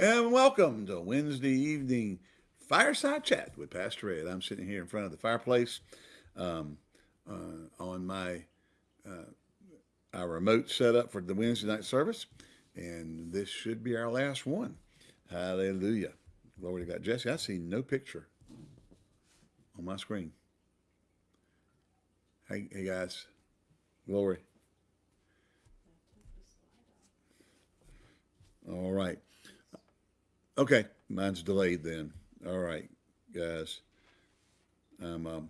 And welcome to Wednesday evening fireside chat with Pastor Ed. I'm sitting here in front of the fireplace um, uh, on my uh, our remote setup for the Wednesday night service, and this should be our last one. Hallelujah. Glory to God. Jesse, I see no picture on my screen. Hey, hey guys. Glory. All right. Okay, mine's delayed then. All right, guys. Um, um,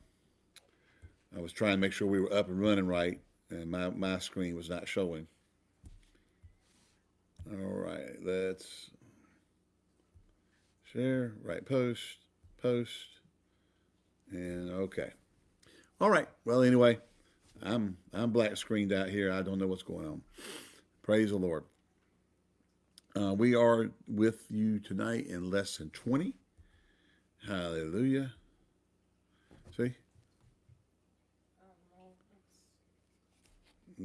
I was trying to make sure we were up and running right, and my, my screen was not showing. All right, let's share, right post, post, and okay. All right, well, anyway, I'm, I'm black screened out here. I don't know what's going on. Praise the Lord. Uh, we are with you tonight in lesson 20. Hallelujah. See?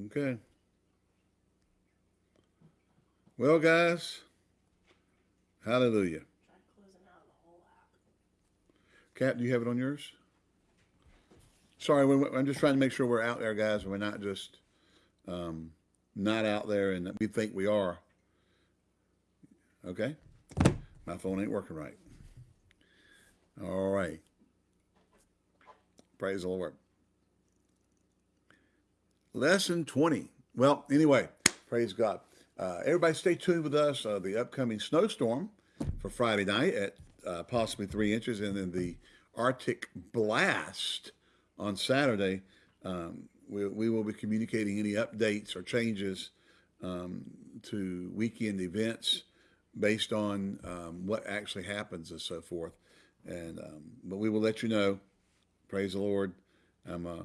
Okay. Well, guys, hallelujah. Cat, do you have it on yours? Sorry, I'm just trying to make sure we're out there, guys, and we're not just um, not out there and we think we are. Okay? My phone ain't working right. All right. Praise the Lord. Lesson 20. Well, anyway, praise God. Uh, everybody stay tuned with us. Uh, the upcoming snowstorm for Friday night at uh, possibly three inches, and then the Arctic blast on Saturday. Um, we, we, will be communicating any updates or changes um, to weekend events based on um, what actually happens and so forth. And um, but we will let you know. Praise the Lord. I'm uh,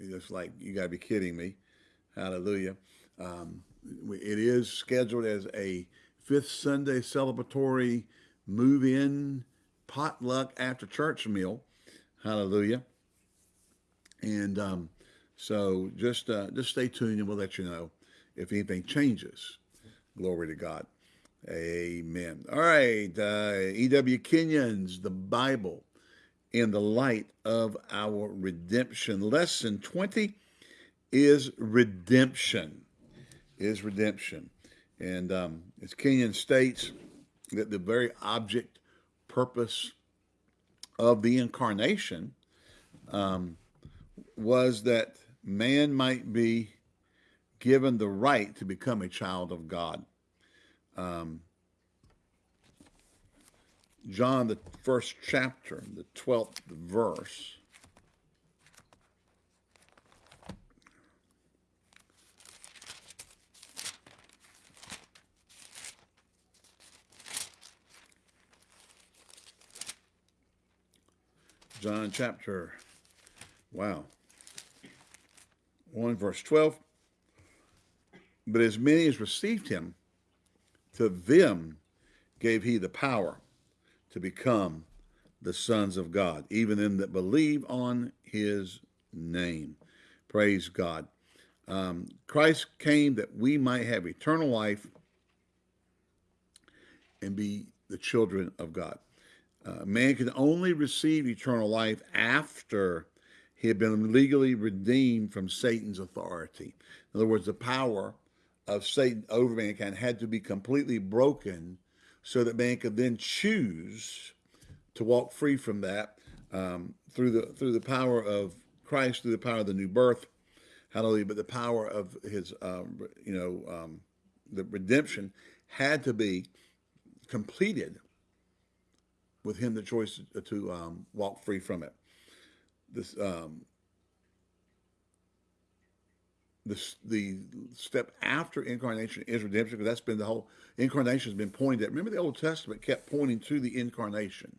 it's like you got to be kidding me. Hallelujah. Um, it is scheduled as a fifth Sunday celebratory move-in potluck after church meal. Hallelujah. And um, so just uh, just stay tuned and we'll let you know if anything changes. Glory to God. Amen. All right. Uh, E.W. Kenyon's The Bible in the Light of Our Redemption. Lesson 20 is redemption. Is redemption. And um, as Kenyon states, that the very object, purpose of the incarnation um, was that man might be given the right to become a child of God um, John, the first chapter, the 12th verse. John chapter, wow, 1 verse 12. But as many as received him, to them gave he the power to become the sons of God, even them that believe on his name. Praise God. Um, Christ came that we might have eternal life and be the children of God. Uh, man can only receive eternal life after he had been legally redeemed from Satan's authority. In other words, the power of Satan over mankind had to be completely broken so that man could then choose to walk free from that um, through the through the power of Christ, through the power of the new birth, hallelujah. But the power of his, um, you know, um, the redemption had to be completed with him the choice to, um, walk free from it. This um, the, the step after incarnation is redemption because that's been the whole incarnation has been pointed at. Remember the Old Testament kept pointing to the incarnation.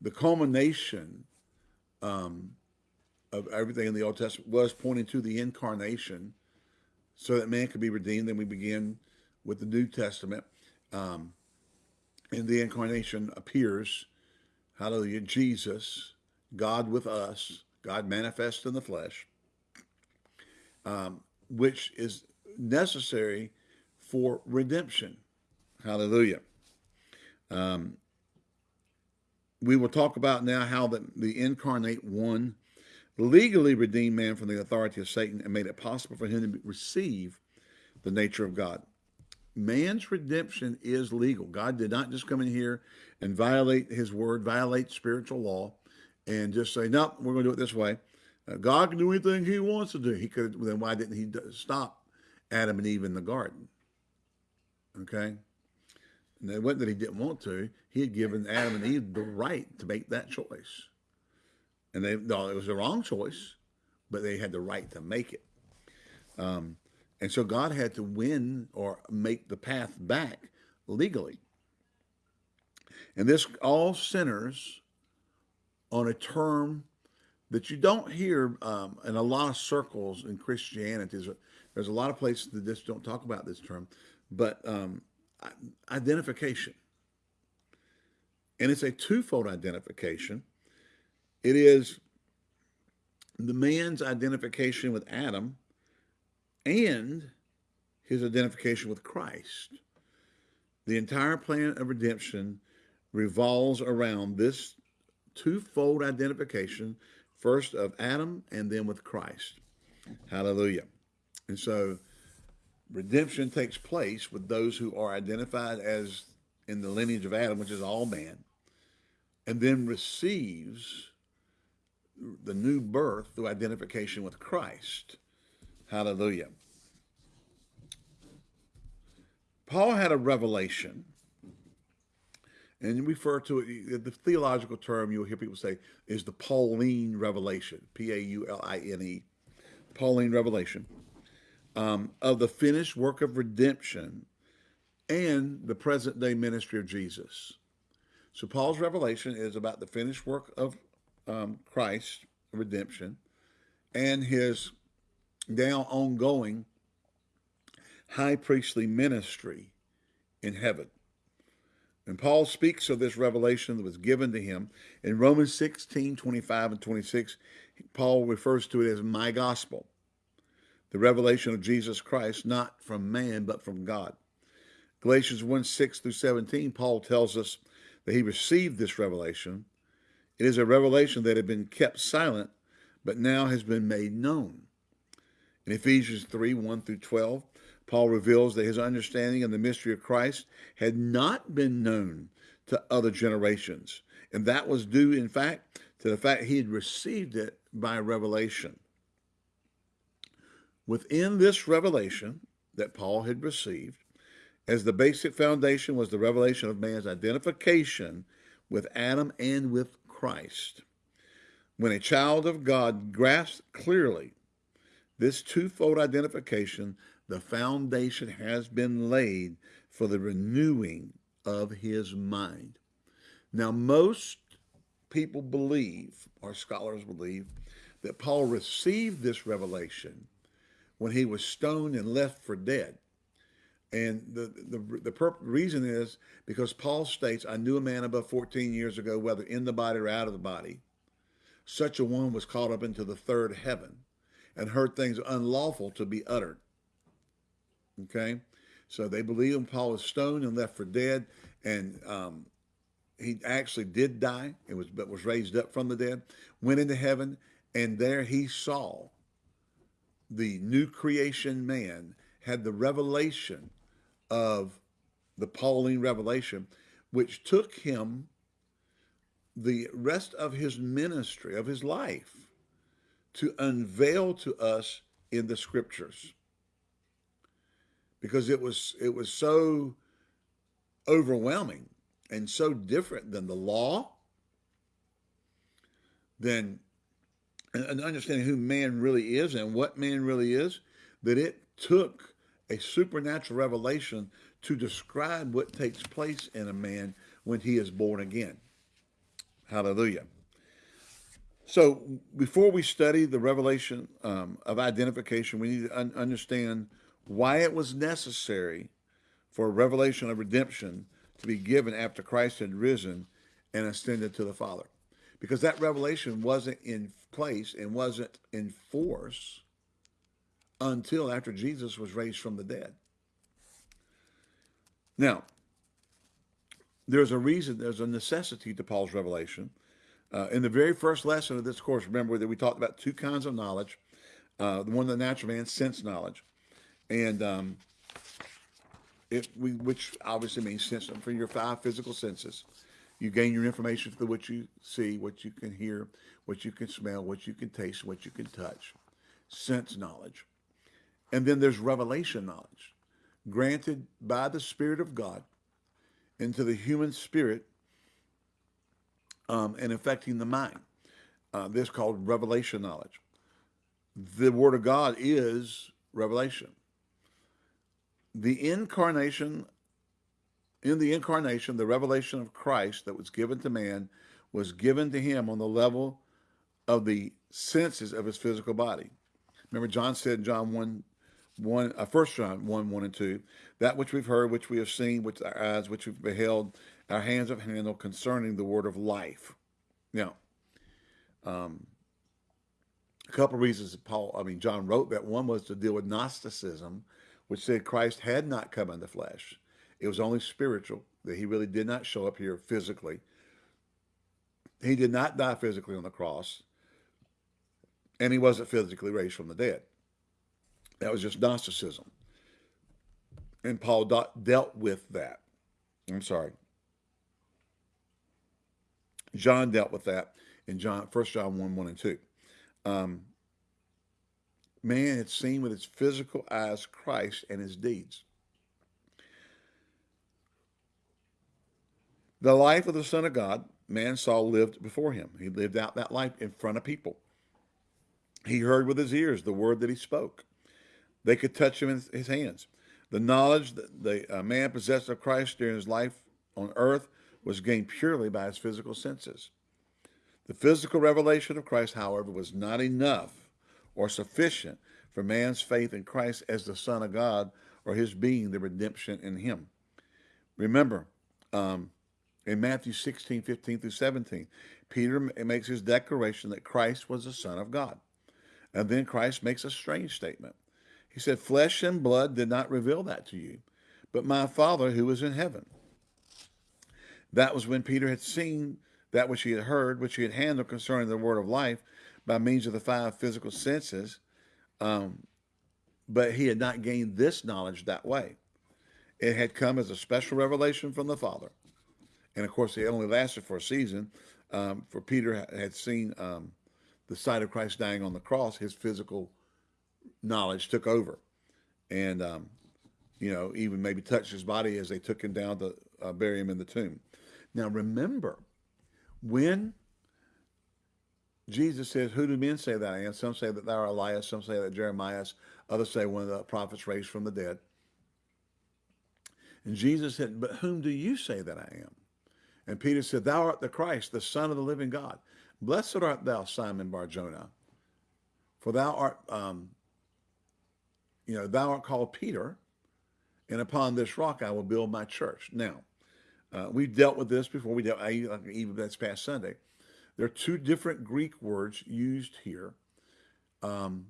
The culmination um, of everything in the Old Testament was pointing to the incarnation so that man could be redeemed. Then we begin with the New Testament. Um, and the incarnation appears, hallelujah, Jesus, God with us, God manifest in the flesh um, which is necessary for redemption. Hallelujah. Um, we will talk about now how the, the incarnate one legally redeemed man from the authority of Satan and made it possible for him to receive the nature of God. Man's redemption is legal. God did not just come in here and violate his word, violate spiritual law, and just say, no, we're going to do it this way. God can do anything he wants to do. He could, then why didn't he stop Adam and Eve in the garden? Okay. And it wasn't that he didn't want to. He had given Adam and Eve the right to make that choice. And they, no, it was the wrong choice, but they had the right to make it. Um, and so God had to win or make the path back legally. And this all centers on a term that you don't hear um, in a lot of circles in Christianity. There's a, there's a lot of places that just don't talk about this term, but um, identification. And it's a twofold identification. It is the man's identification with Adam and his identification with Christ. The entire plan of redemption revolves around this twofold identification, first of Adam and then with Christ. Hallelujah. And so redemption takes place with those who are identified as in the lineage of Adam, which is all man, and then receives the new birth through identification with Christ. Hallelujah. Paul had a revelation, and refer to it, the theological term you'll hear people say is the Pauline revelation, P-A-U-L-I-N-E, Pauline revelation um, of the finished work of redemption and the present day ministry of Jesus. So Paul's revelation is about the finished work of um, Christ, redemption, and his now ongoing high priestly ministry in heaven. And Paul speaks of this revelation that was given to him in Romans 16, 25 and 26. Paul refers to it as my gospel the revelation of Jesus Christ, not from man, but from God. Galatians 1 6 through 17, Paul tells us that he received this revelation. It is a revelation that had been kept silent, but now has been made known. In Ephesians 3 1 through 12, Paul reveals that his understanding of the mystery of Christ had not been known to other generations. And that was due, in fact, to the fact he had received it by revelation. Within this revelation that Paul had received, as the basic foundation was the revelation of man's identification with Adam and with Christ. When a child of God grasps clearly this twofold identification, the foundation has been laid for the renewing of his mind. Now, most people believe, or scholars believe, that Paul received this revelation when he was stoned and left for dead. And the, the, the reason is because Paul states, I knew a man above 14 years ago, whether in the body or out of the body. Such a one was caught up into the third heaven and heard things unlawful to be uttered. Okay? So they believe him. Paul was stoned and left for dead. And um, he actually did die and was, but was raised up from the dead, went into heaven, and there he saw the new creation man had the revelation of the Pauline revelation, which took him the rest of his ministry, of his life, to unveil to us in the scriptures. Because it was it was so overwhelming and so different than the law, than and understanding who man really is and what man really is, that it took a supernatural revelation to describe what takes place in a man when he is born again. Hallelujah. So before we study the revelation um, of identification, we need to un understand why it was necessary for a revelation of redemption to be given after Christ had risen and ascended to the Father. Because that revelation wasn't in place and wasn't in force until after Jesus was raised from the dead. Now, there's a reason, there's a necessity to Paul's revelation. Uh, in the very first lesson of this course, remember that we talked about two kinds of knowledge. Uh, the one the natural man, sense knowledge, and um, we which obviously means sense for your five physical senses. You gain your information through what you see, what you can hear, what you can smell, what you can taste, what you can touch. Sense knowledge. And then there's revelation knowledge, granted by the Spirit of God into the human spirit um, and affecting the mind. Uh, this called revelation knowledge. The Word of God is revelation. The incarnation, in the incarnation, the revelation of Christ that was given to man was given to him on the level of the senses of his physical body. Remember, John said in John 1, 1 uh, 1 John 1, 1 and 2, that which we've heard, which we have seen, which our eyes, which we've beheld, our hands have handled concerning the word of life. Now, um, a couple of reasons Paul, I mean, John wrote that. One was to deal with Gnosticism, which said Christ had not come in the flesh. It was only spiritual, that he really did not show up here physically. He did not die physically on the cross, and he wasn't physically raised from the dead. That was just Gnosticism. And Paul dealt with that. I'm sorry. John dealt with that in John, 1 John 1, 1 and 2. Um, man had seen with his physical eyes Christ and his deeds. The life of the Son of God, man saw lived before him. He lived out that life in front of people. He heard with his ears the word that he spoke. They could touch him in his hands. The knowledge that the uh, man possessed of Christ during his life on earth was gained purely by his physical senses. The physical revelation of Christ, however, was not enough or sufficient for man's faith in Christ as the Son of God or his being the redemption in him. Remember, um, in Matthew 16, 15 through 17, Peter makes his declaration that Christ was the Son of God. And then Christ makes a strange statement. He said, Flesh and blood did not reveal that to you, but my Father who is in heaven. That was when Peter had seen that which he had heard, which he had handled concerning the word of life by means of the five physical senses, um, but he had not gained this knowledge that way. It had come as a special revelation from the Father. And of course, it only lasted for a season. Um, for Peter had seen um, the sight of Christ dying on the cross, his physical knowledge took over. And, um, you know, even maybe touched his body as they took him down to uh, bury him in the tomb. Now, remember, when Jesus says, Who do men say that I am? Some say that thou art Elias, some say that Jeremiah, others say one of the prophets raised from the dead. And Jesus said, But whom do you say that I am? And Peter said, Thou art the Christ, the Son of the living God. Blessed art thou, Simon Barjona, for thou art um, you know, thou art called Peter, and upon this rock I will build my church. Now, uh, we've dealt with this before. We dealt even this past Sunday. There are two different Greek words used here, um,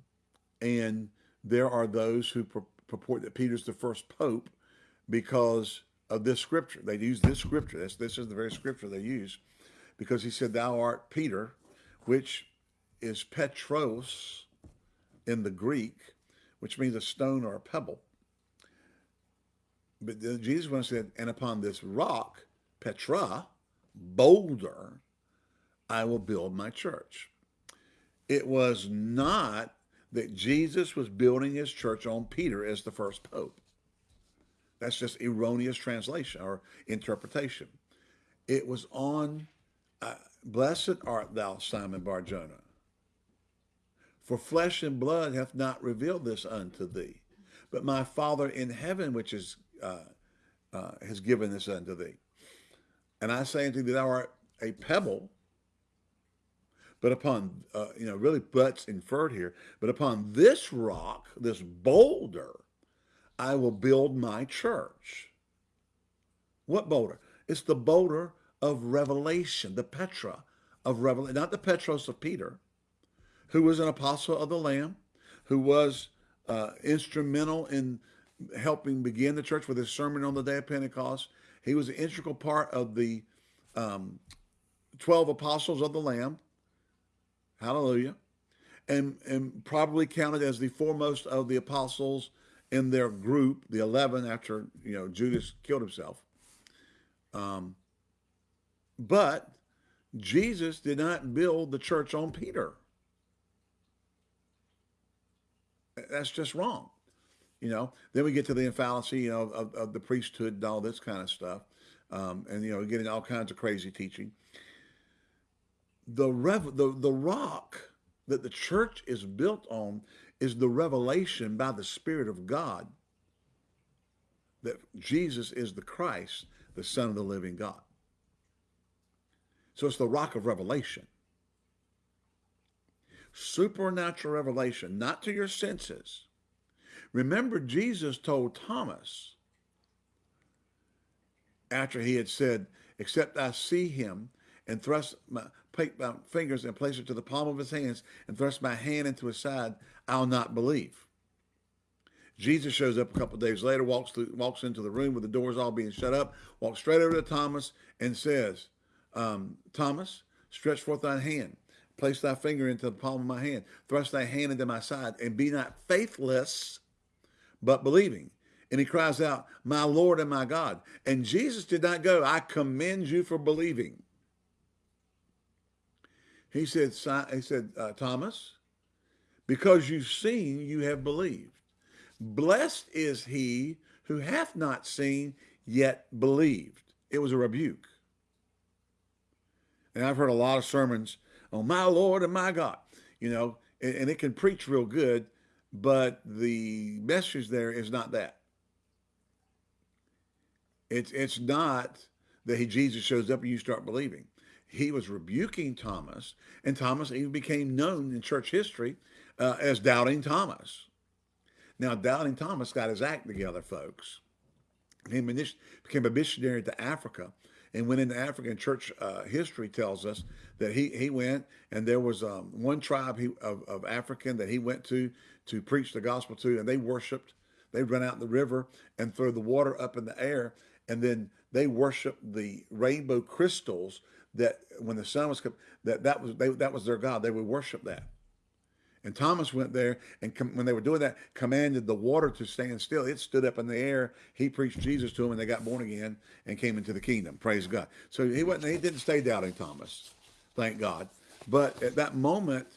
and there are those who purport that Peter's the first pope because of this scripture. They use this scripture. This, this is the very scripture they use because he said, Thou art Peter, which is Petros in the Greek, which means a stone or a pebble. But Jesus once said, and upon this rock, Petra, boulder, I will build my church. It was not that Jesus was building his church on Peter as the first pope. That's just erroneous translation or interpretation. It was on, uh, blessed art thou, Simon Barjona, for flesh and blood hath not revealed this unto thee, but my Father in heaven, which is uh, uh, has given this unto thee. And I say unto thee, thou art a pebble, but upon, uh, you know, really butts inferred here, but upon this rock, this boulder, I will build my church. What boulder? It's the boulder of revelation, the Petra of revelation, not the Petros of Peter, who was an apostle of the Lamb, who was uh, instrumental in helping begin the church with his sermon on the day of Pentecost, He was an integral part of the um, 12 apostles of the Lamb. Hallelujah. And, and probably counted as the foremost of the apostles in their group, the 11 after, you know, Judas killed himself. Um, but Jesus did not build the church on Peter. That's just wrong. You know, then we get to the fallacy, you know, of, of the priesthood and all this kind of stuff. Um, and, you know, getting all kinds of crazy teaching. The, rev- the, the rock that the church is built on is the revelation by the Spirit of God that Jesus is the Christ, the Son of the living God. So it's the rock of revelation. Supernatural revelation, not to your senses. Remember, Jesus told Thomas, after he had said, except I see him and thrust my, my fingers and place it to the palm of his hands and thrust my hand into his side, I'll not believe. Jesus shows up a couple days later, walks through, walks into the room with the doors all being shut up, walks straight over to Thomas and says, um, Thomas, stretch forth thy hand, place thy finger into the palm of my hand, thrust thy hand into my side, and be not faithless, but believing. And he cries out, My Lord and my God. And Jesus did not go, I commend you for believing. He said, he said uh, Thomas, because you've seen, you have believed. Blessed is he who hath not seen, yet believed. It was a rebuke. And I've heard a lot of sermons on my Lord and my God, you know, and, and it can preach real good, but the message there is not that. It's it's not that he Jesus shows up and you start believing. He was rebuking Thomas, and Thomas even became known in church history uh, as doubting Thomas. Now, doubting Thomas got his act together, folks. He became a missionary to Africa and went into Africa. And church uh, history tells us that he he went, and there was um, one tribe he, of, of African that he went to to preach the gospel to, and they worshipped. They run out in the river and throw the water up in the air, and then they worshiped the rainbow crystals that when the sun was that that was they, that was their god. They would worship that. And Thomas went there, and when they were doing that, commanded the water to stand still. It stood up in the air. He preached Jesus to them, and they got born again and came into the kingdom. Praise God. So he wasn't. He didn't stay doubting Thomas, thank God. But at that moment,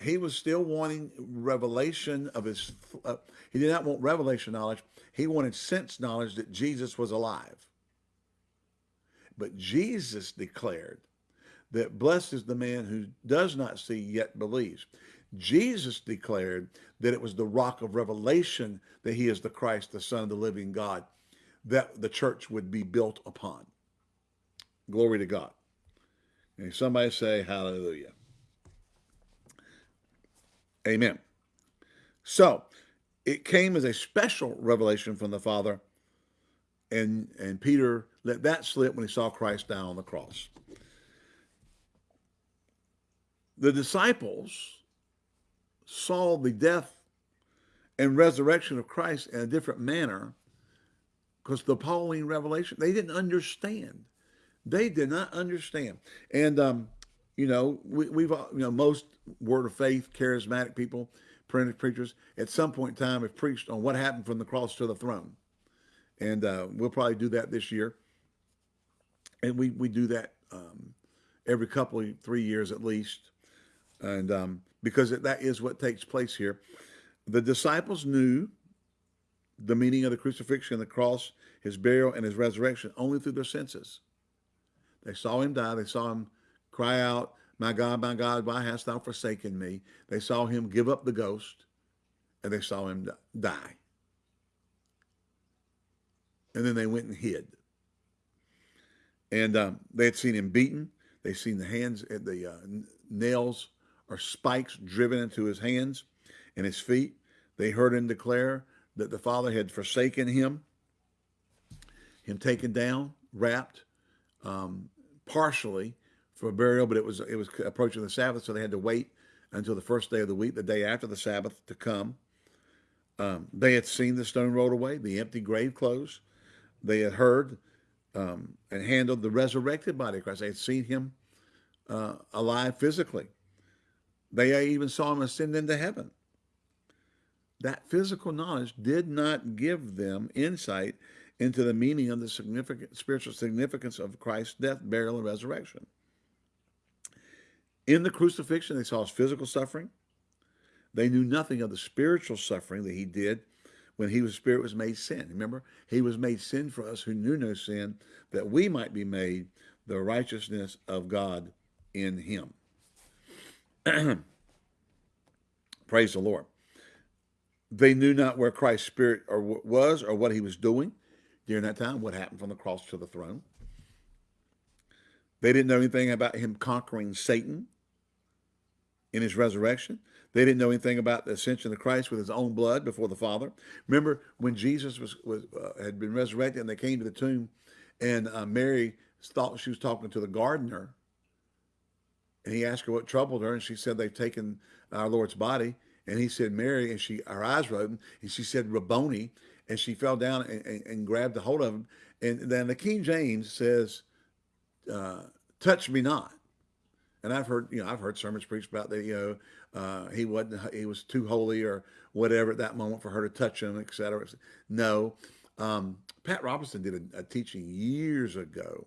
he was still wanting revelation of his. Uh, he did not want revelation knowledge. He wanted sense knowledge that Jesus was alive. But Jesus declared that blessed is the man who does not see yet believes. Jesus declared that it was the rock of revelation that he is the Christ, the Son of the living God, that the church would be built upon. Glory to God. And somebody say hallelujah. Amen. So it came as a special revelation from the Father, and, and Peter let that slip when he saw Christ down on the cross. The disciples saw the death and resurrection of Christ in a different manner because the Pauline revelation, they didn't understand. They did not understand. And, um, you know, we, have you know, most word of faith, charismatic people, printed preachers, at some point in time have preached on what happened from the cross to the throne. And uh, we'll probably do that this year. And we, we do that um, every couple of three years at least. And um, because that is what takes place here. The disciples knew the meaning of the crucifixion, the cross, his burial, and his resurrection only through their senses. They saw him die. They saw him cry out, My God, my God, why hast thou forsaken me? They saw him give up the ghost, and they saw him die. And then they went and hid. And um, they had seen him beaten. They seen the hands, and the uh, nails or spikes driven into his hands and his feet. They heard him declare that the Father had forsaken him, him taken down, wrapped, um, partially for burial, but it was it was approaching the Sabbath, so they had to wait until the first day of the week, the day after the Sabbath, to come. Um, they had seen the stone rolled away, the empty grave closed. They had heard um, and handled the resurrected body of Christ. They had seen him uh, alive physically. They even saw him ascend into heaven. That physical knowledge did not give them insight into the meaning of the significant spiritual significance of Christ's death, burial, and resurrection. In the crucifixion, they saw his physical suffering. They knew nothing of the spiritual suffering that he did when he was spirit was made sin. Remember, he was made sin for us who knew no sin, that we might be made the righteousness of God in him. Praise the Lord. They knew not where Christ's spirit or was or what he was doing during that time, what happened from the cross to the throne. They didn't know anything about him conquering Satan in his resurrection. They didn't know anything about the ascension of Christ with his own blood before the Father. Remember when Jesus was, was uh, had been resurrected and they came to the tomb and uh, Mary thought she was talking to the gardener and he asked her what troubled her and she said they've taken our Lord's body. And he said Mary and she her eyes were open and she said Rabboni. And she fell down and, and, and grabbed a hold of him. And then the King James says uh, touch me not. And I've heard, you know, I've heard sermons preached about that, you know, uh, he wasn't, he was too holy or whatever at that moment for her to touch him, etc. No, um, Pat Robertson did a, a, teaching years ago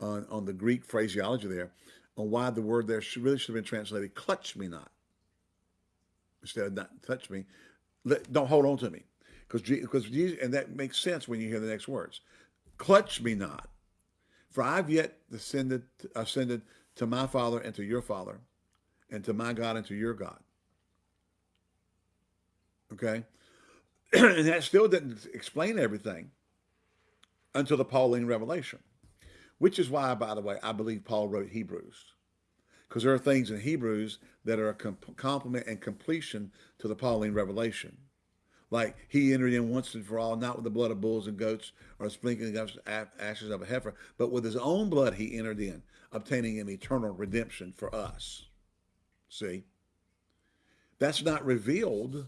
on, on the Greek phraseology there, on why the word there should, really should have been translated, clutch me not. Instead of not touch me, let, don't hold on to me. Because because and that makes sense when you hear the next words. Clutch me not, for I've yet ascended, ascended to my Father and to your Father, and to my God and to your God. Okay? and that still didn't explain everything until the Pauline revelation, which is why, by the way, I believe Paul wrote Hebrews. Because there are things in Hebrews that are a complement and completion to the Pauline revelation. Like he entered in once and for all, not with the blood of bulls and goats or sprinkling of ashes of a heifer, but with his own blood he entered in, obtaining an eternal redemption for us. See? That's not revealed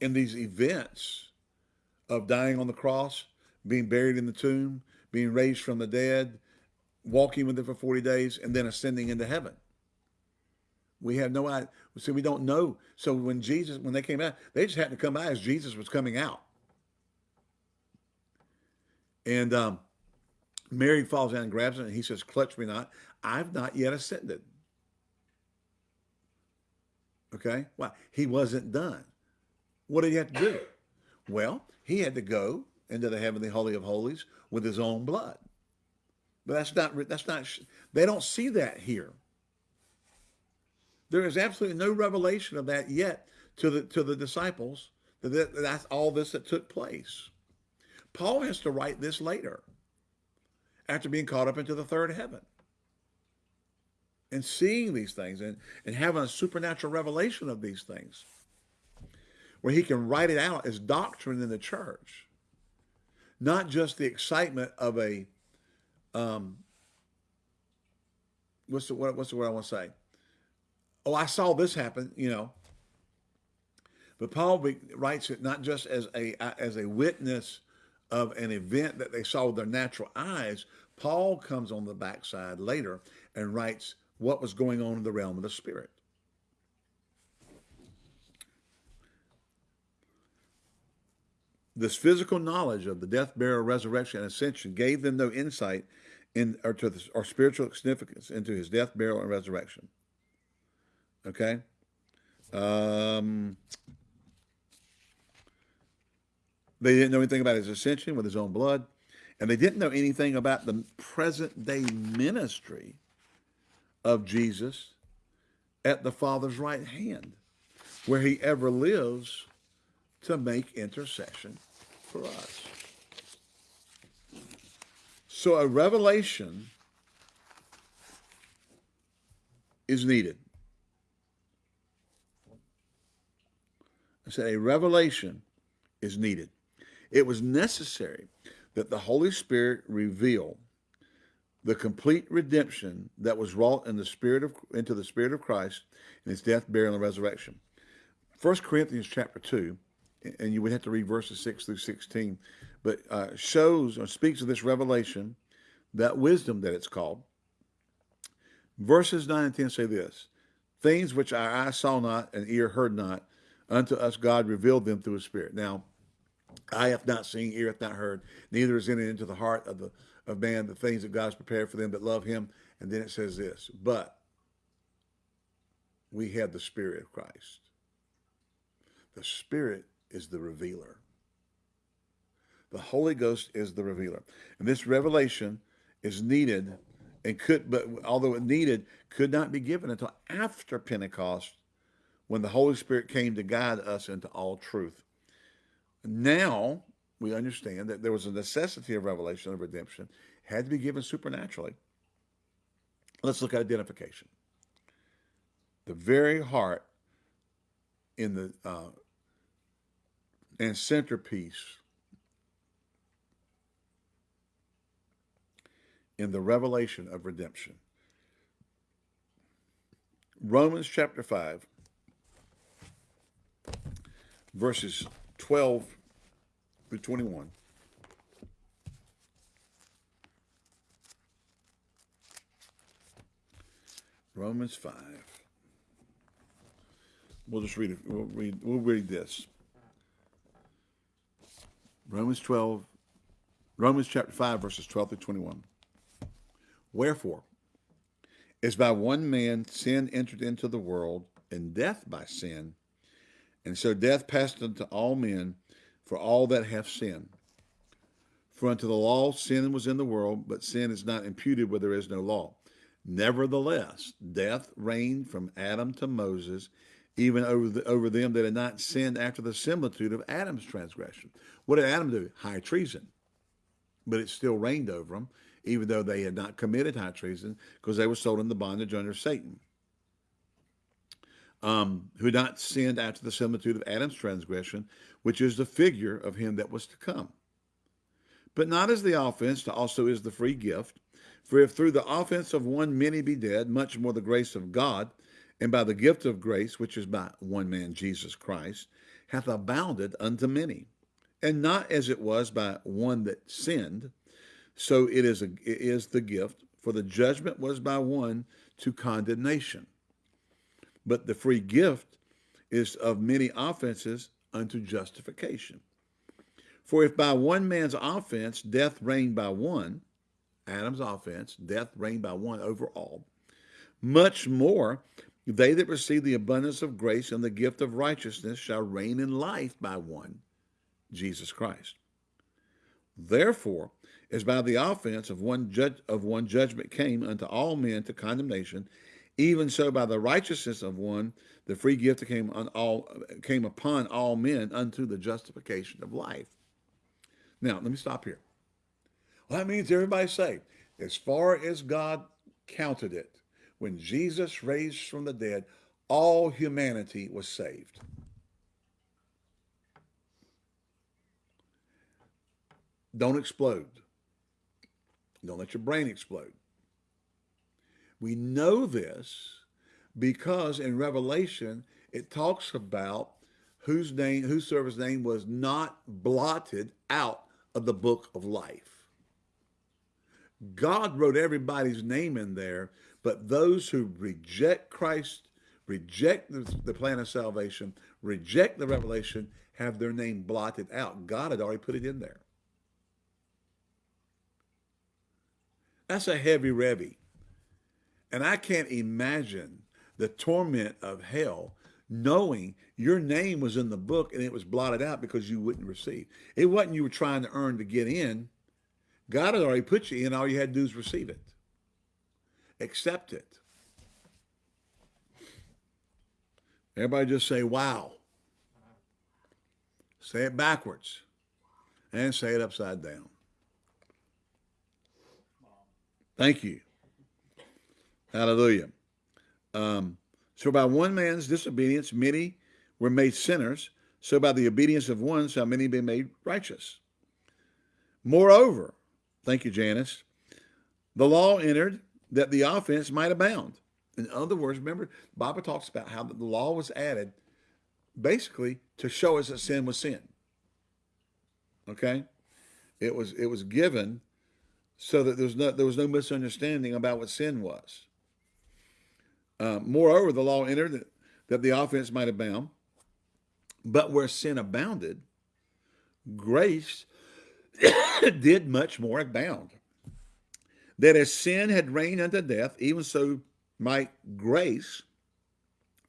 in these events of dying on the cross, being buried in the tomb, being raised from the dead, walking with him for 40 days, and then ascending into heaven. We have no idea. So we don't know. So when Jesus, when they came out, they just happened to come by as Jesus was coming out. And um, Mary falls down and grabs him, and he says, clutch me not. I've not yet ascended. Okay? Why? He wasn't done. What did he have to do? Well, he had to go into the heavenly holy of holies with his own blood. But that's not, that's not, they don't see that here. There is absolutely no revelation of that yet to the, to the disciples. That, that's all this that took place. Paul has to write this later after being caught up into the third heaven and seeing these things and, and having a supernatural revelation of these things where he can write it out as doctrine in the church, not just the excitement of a, um, what's the, what, what's the word I want to say? Oh, I saw this happen, you know. But Paul writes it not just as a, as a witness of an event that they saw with their natural eyes, Paul comes on the backside later and writes what was going on in the realm of the spirit. This physical knowledge of the death, burial, resurrection, and ascension gave them no insight in or to the, or spiritual significance into his death, burial, and resurrection. Okay. Um, they didn't know anything about his ascension with his own blood. And they didn't know anything about the present day ministry of Jesus at the Father's right hand, where he ever lives to make intercession for us. So a revelation is needed. I said a revelation is needed. It was necessary that the Holy Spirit reveal the complete redemption that was wrought in the spirit of into the spirit of Christ in his death, burial, and resurrection. 1 Corinthians chapter 2, and you would have to read verses 6 through 16, but uh, shows or speaks of this revelation, that wisdom that it's called. Verses 9 and 10 say this Things which our eye saw not and ear heard not, unto us God revealed them through his Spirit. Now, eye hath not seen, ear hath not heard, neither is entered into the heart of the of man the things that God has prepared for them that love him. And then it says this, but we have the Spirit of Christ. The Spirit is the revealer. The Holy Ghost is the revealer. And this revelation is needed and could, but although it needed, could not be given until after Pentecost when the Holy Spirit came to guide us into all truth. Now we understand that there was a necessity of revelation of redemption, had to be given supernaturally. Let's look at identification. The very heart in the uh, and centerpiece in the revelation of redemption. Romans chapter 5, verses 12 through 21. Romans 5. We'll just read it. We'll read, we'll read this. Romans 12, Romans chapter 5, verses 12 through 21. Wherefore, as by one man sin entered into the world, and death by sin, and so death passed unto all men, for all that have sinned. For unto the law sin was in the world, but sin is not imputed where there is no law. Nevertheless, death reigned from Adam to Moses, even over, the, over them that had not sinned after the similitude of Adam's transgression. What did Adam do? High treason. But it still reigned over them even though they had not committed high treason, because they were sold into bondage under Satan, um, who not sinned after the similitude of Adam's transgression, which is the figure of him that was to come. But not as the offense, also is the free gift. For if through the offense of one many be dead, much more the grace of God, and by the gift of grace, which is by one man, Jesus Christ, hath abounded unto many. And not as it was by one that sinned, so it is, a, it is the gift, for the judgment was by one to condemnation. But the free gift is of many offenses unto justification. For if by one man's offense death reigned by one, Adam's offense, death reigned by one over all, much more they that receive the abundance of grace and the gift of righteousness shall reign in life by one, Jesus Christ. Therefore, as by the offense of one judge of one judgment came unto all men to condemnation, even so by the righteousness of one the free gift came on all came upon all men unto the justification of life. Now let me stop here. Well, that means everybody's saved. As far as God counted it, when Jesus raised from the dead, all humanity was saved. Don't explode. Don't let your brain explode. We know this because in Revelation, it talks about whose name, whose servant's name was not blotted out of the book of life. God wrote everybody's name in there, but those who reject Christ, reject the, the plan of salvation, reject the revelation, have their name blotted out. God had already put it in there. That's a heavy revy. And I can't imagine the torment of hell knowing your name was in the book and it was blotted out because you wouldn't receive. It wasn't you were trying to earn to get in. God had already put you in. All you had to do is receive it. Accept it. Everybody just say, wow. Say it backwards and say it upside down. Thank you. Hallelujah. Um, so by one man's disobedience, many were made sinners. So by the obedience of one shall many be made righteous. Moreover, thank you, Janice, the law entered that the offense might abound. In other words, remember, Bible talks about how the law was added basically to show us that sin was sin. Okay? It was it was given so that there was no there was no misunderstanding about what sin was. Uh, moreover, the law entered that, that the offense might abound, but where sin abounded, grace did much more abound. That as sin had reigned unto death, even so might grace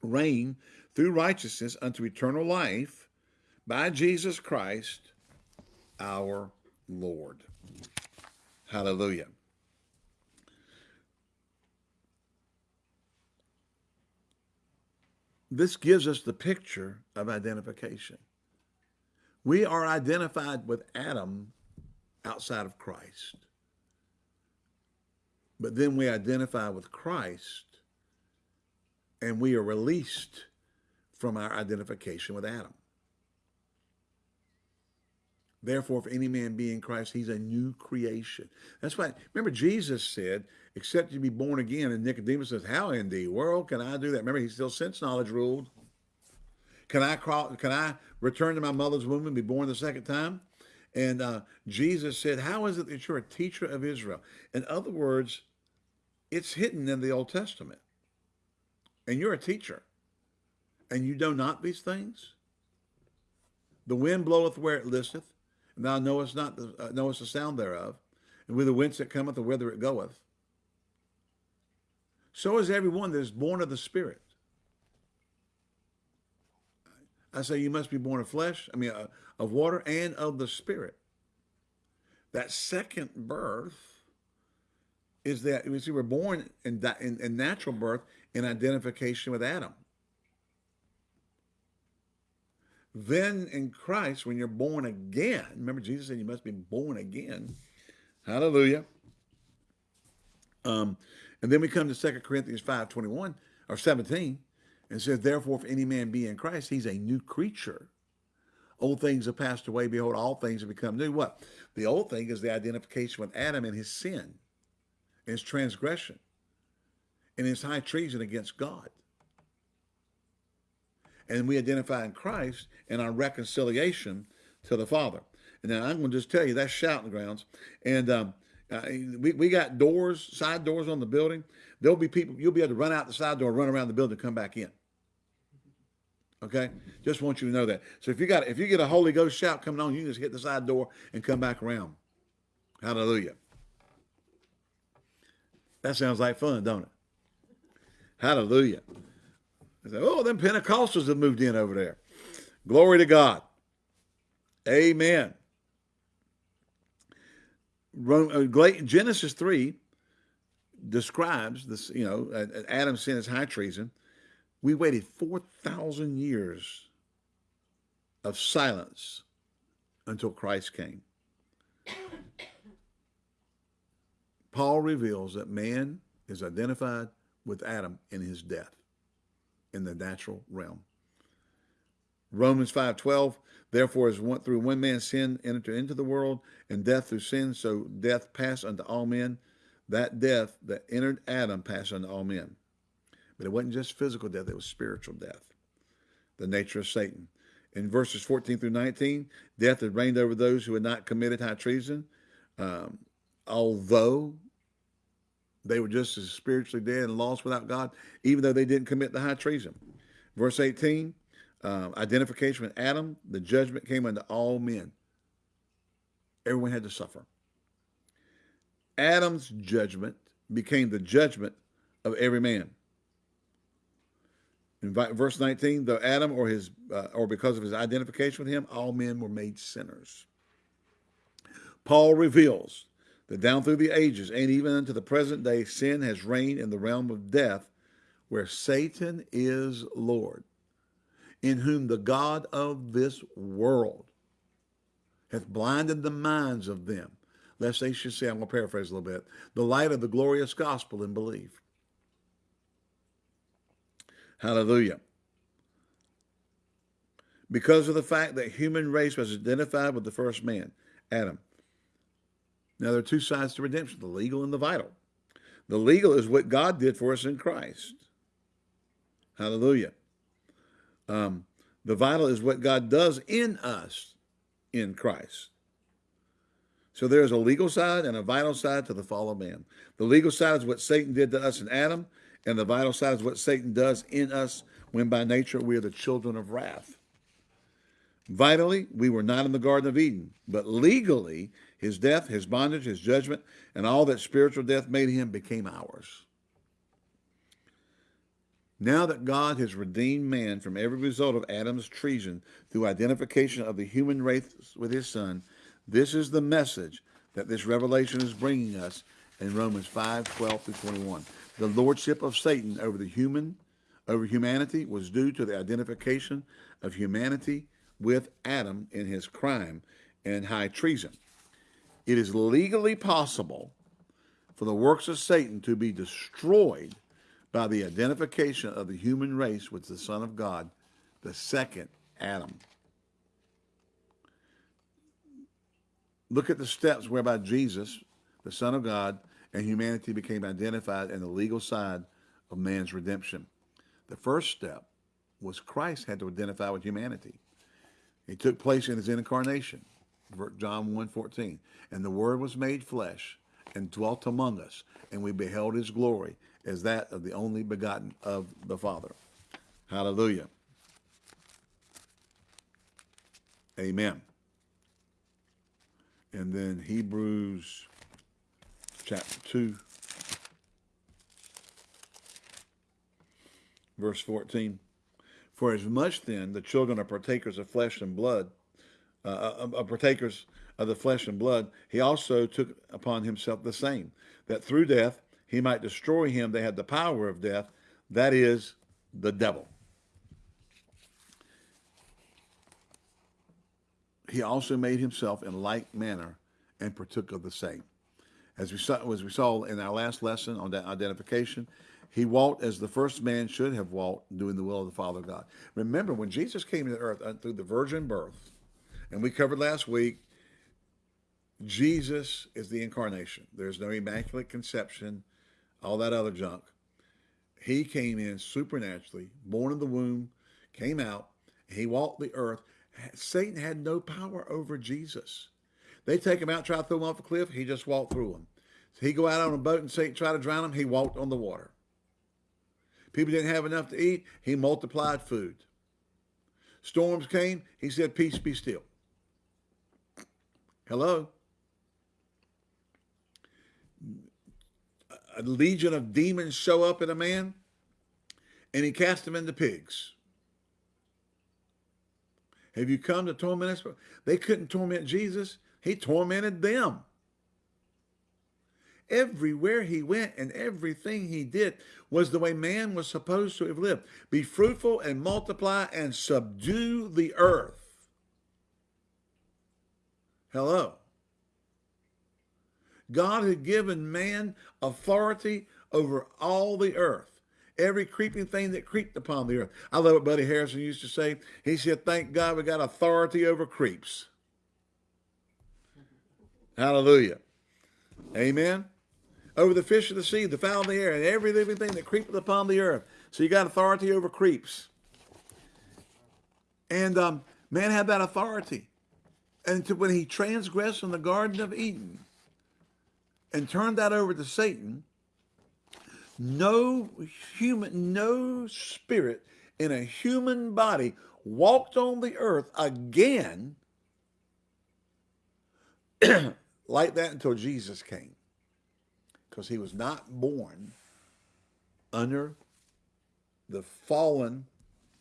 reign through righteousness unto eternal life by Jesus Christ our Lord. Hallelujah. This gives us the picture of identification. We are identified with Adam outside of Christ. But then we identify with Christ and we are released from our identification with Adam. Therefore, if any man be in Christ, he's a new creation. That's why, remember, Jesus said, except you be born again. And Nicodemus says, how in the world can I do that? Remember, he still sense knowledge ruled. Can I crawl, can I return to my mother's womb and be born the second time? And uh, Jesus said, how is it that you're a teacher of Israel? In other words, it's hidden in the Old Testament. And you're a teacher. And you know not these things? The wind bloweth where it listeth, and thou knowest not the, uh, knowest the sound thereof, and whither whence it cometh or whither it goeth. So is everyone that is born of the Spirit. I say you must be born of flesh, I mean, uh, of water and of the Spirit. That second birth is that, we see, we're born in, in, in natural birth in identification with Adam. Then in Christ, when you're born again, remember Jesus said you must be born again. Hallelujah. Um, and then we come to 2 Corinthians 5, 21 or 17 and says, therefore, if any man be in Christ, he's a new creature. Old things have passed away. Behold, all things have become new. What? The old thing is the identification with Adam and his sin, his transgression, and his high treason against God and we identify in Christ and our reconciliation to the Father. And now I'm going to just tell you that's shouting grounds. And um, uh, we, we got doors, side doors on the building. There'll be people, you'll be able to run out the side door, run around the building, and come back in. Okay? Just want you to know that. So if you got if you get a Holy Ghost shout coming on, you just hit the side door and come back around. Hallelujah. That sounds like fun, don't it? Hallelujah. I say, oh, them Pentecostals have moved in over there. Glory to God. Amen. Uh, Genesis 3 describes this, you know, Adam's sin is high treason. We waited 4,000 years of silence until Christ came. Paul reveals that man is identified with Adam in his death in the natural realm. Romans 5.12, therefore as one, through one man sin entered into the world, and death through sin, so death passed unto all men. That death that entered Adam passed unto all men. But it wasn't just physical death, it was spiritual death, the nature of Satan. In verses 14 through 19, death had reigned over those who had not committed high treason, um, although they were just as spiritually dead and lost without God, even though they didn't commit the high treason. Verse 18, uh, identification with Adam, the judgment came unto all men. Everyone had to suffer. Adam's judgment became the judgment of every man. In verse 19, though Adam or his uh, or because of his identification with him, all men were made sinners. Paul reveals that down through the ages and even unto the present day, sin has reigned in the realm of death where Satan is Lord, in whom the God of this world hath blinded the minds of them, lest they should say, I'm going to paraphrase a little bit, the light of the glorious gospel and believe. Hallelujah. Because of the fact that human race was identified with the first man, Adam, now, there are two sides to redemption, the legal and the vital. The legal is what God did for us in Christ. Hallelujah. Um, the vital is what God does in us in Christ. So there's a legal side and a vital side to the fall of man. The legal side is what Satan did to us in Adam, and the vital side is what Satan does in us when by nature we are the children of wrath. Vitally, we were not in the Garden of Eden, but legally, his death, his bondage, his judgment, and all that spiritual death made him became ours. Now that God has redeemed man from every result of Adam's treason through identification of the human race with his son, this is the message that this revelation is bringing us in Romans 5, 12 through 21. The lordship of Satan over the human, over humanity was due to the identification of humanity with Adam in his crime and high treason. It is legally possible for the works of Satan to be destroyed by the identification of the human race with the Son of God, the second Adam. Look at the steps whereby Jesus, the Son of God, and humanity became identified in the legal side of man's redemption. The first step was Christ had to identify with humanity. It took place in his incarnation, John 1.14. And the Word was made flesh and dwelt among us, and we beheld his glory as that of the only begotten of the Father. Hallelujah. Amen. And then Hebrews chapter 2, verse 14. For as much then the children are partakers of flesh and blood, uh, uh, uh, partakers of the flesh and blood, he also took upon himself the same, that through death he might destroy him that had the power of death, that is, the devil. He also made himself in like manner and partook of the same. As we saw, as we saw in our last lesson on identification, he walked as the first man should have walked, doing the will of the Father God. Remember, when Jesus came to earth uh, through the virgin birth, and we covered last week, Jesus is the incarnation. There's no immaculate conception, all that other junk. He came in supernaturally, born in the womb, came out, he walked the earth. Satan had no power over Jesus. They take him out, try to throw him off a cliff. He just walked through them. He go out on a boat and say, try to drown him. He walked on the water. People didn't have enough to eat. He multiplied food. Storms came. He said, peace be still. Hello? A legion of demons show up in a man and he cast them into pigs. Have you come to torment us? They couldn't torment Jesus. He tormented them. Everywhere he went and everything he did was the way man was supposed to have lived. Be fruitful and multiply and subdue the earth. Hello. God had given man authority over all the earth. Every creeping thing that creeped upon the earth. I love what Buddy Harrison used to say. He said, thank God we got authority over creeps. Hallelujah. Amen. Over the fish of the sea, the fowl of the air, and every living thing that creepeth upon the earth. So you got authority over creeps. And um, man had that authority. And to, when he transgressed in the Garden of Eden and turned that over to Satan, no human, no spirit in a human body walked on the earth again like that until Jesus came. Because he was not born under the fallen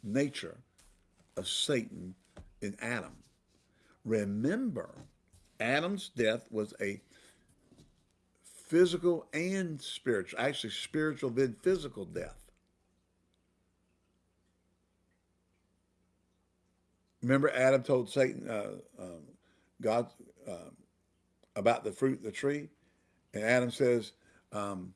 nature of Satan in Adam. Remember, Adam's death was a physical and spiritual, actually spiritual then physical death. Remember Adam told Satan, uh, um, God, um, about the fruit of the tree. And Adam says um,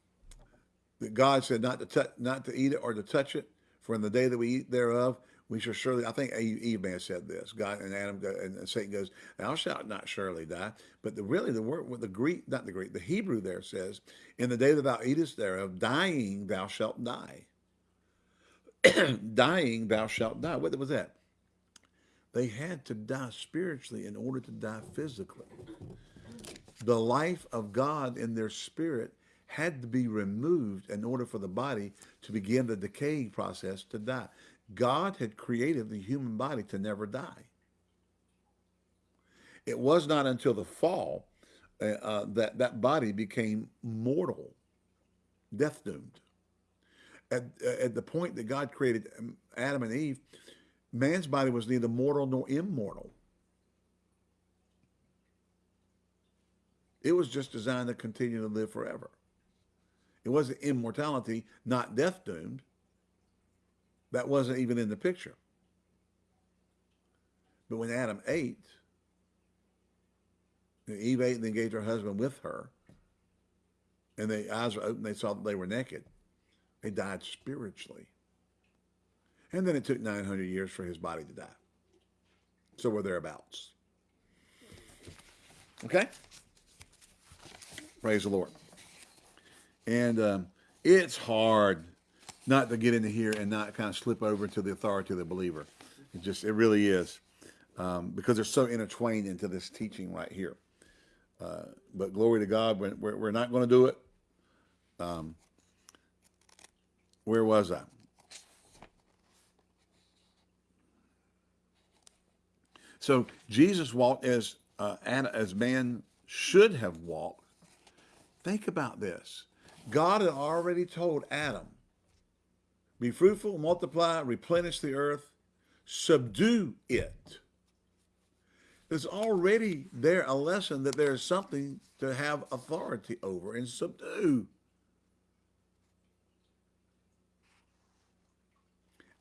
that God said not to not to eat it or to touch it. For in the day that we eat thereof, we shall surely. I think Eve may have said this. God and Adam go, and Satan goes, "Thou shalt not surely die." But the really the word, the Greek, not the Greek, the Hebrew there says, "In the day that thou eatest thereof, dying thou shalt die." dying thou shalt die. What was that? They had to die spiritually in order to die physically. The life of God in their spirit had to be removed in order for the body to begin the decaying process to die. God had created the human body to never die. It was not until the fall uh, uh, that that body became mortal, death doomed. At, at the point that God created um, Adam and Eve, man's body was neither mortal nor immortal. It was just designed to continue to live forever. It wasn't immortality, not death doomed. That wasn't even in the picture. But when Adam ate, and Eve ate and then gave her husband with her, and their eyes were open, they saw that they were naked. They died spiritually. And then it took 900 years for his body to die. So we're thereabouts. Okay? Praise the Lord. And um, it's hard not to get into here and not kind of slip over to the authority of the believer. It just, it really is. Um, because they're so intertwined into this teaching right here. Uh, but glory to God, we're, we're not going to do it. Um, where was I? So Jesus walked as uh, as man should have walked. Think about this. God had already told Adam, be fruitful, multiply, replenish the earth, subdue it. There's already there a lesson that there is something to have authority over and subdue.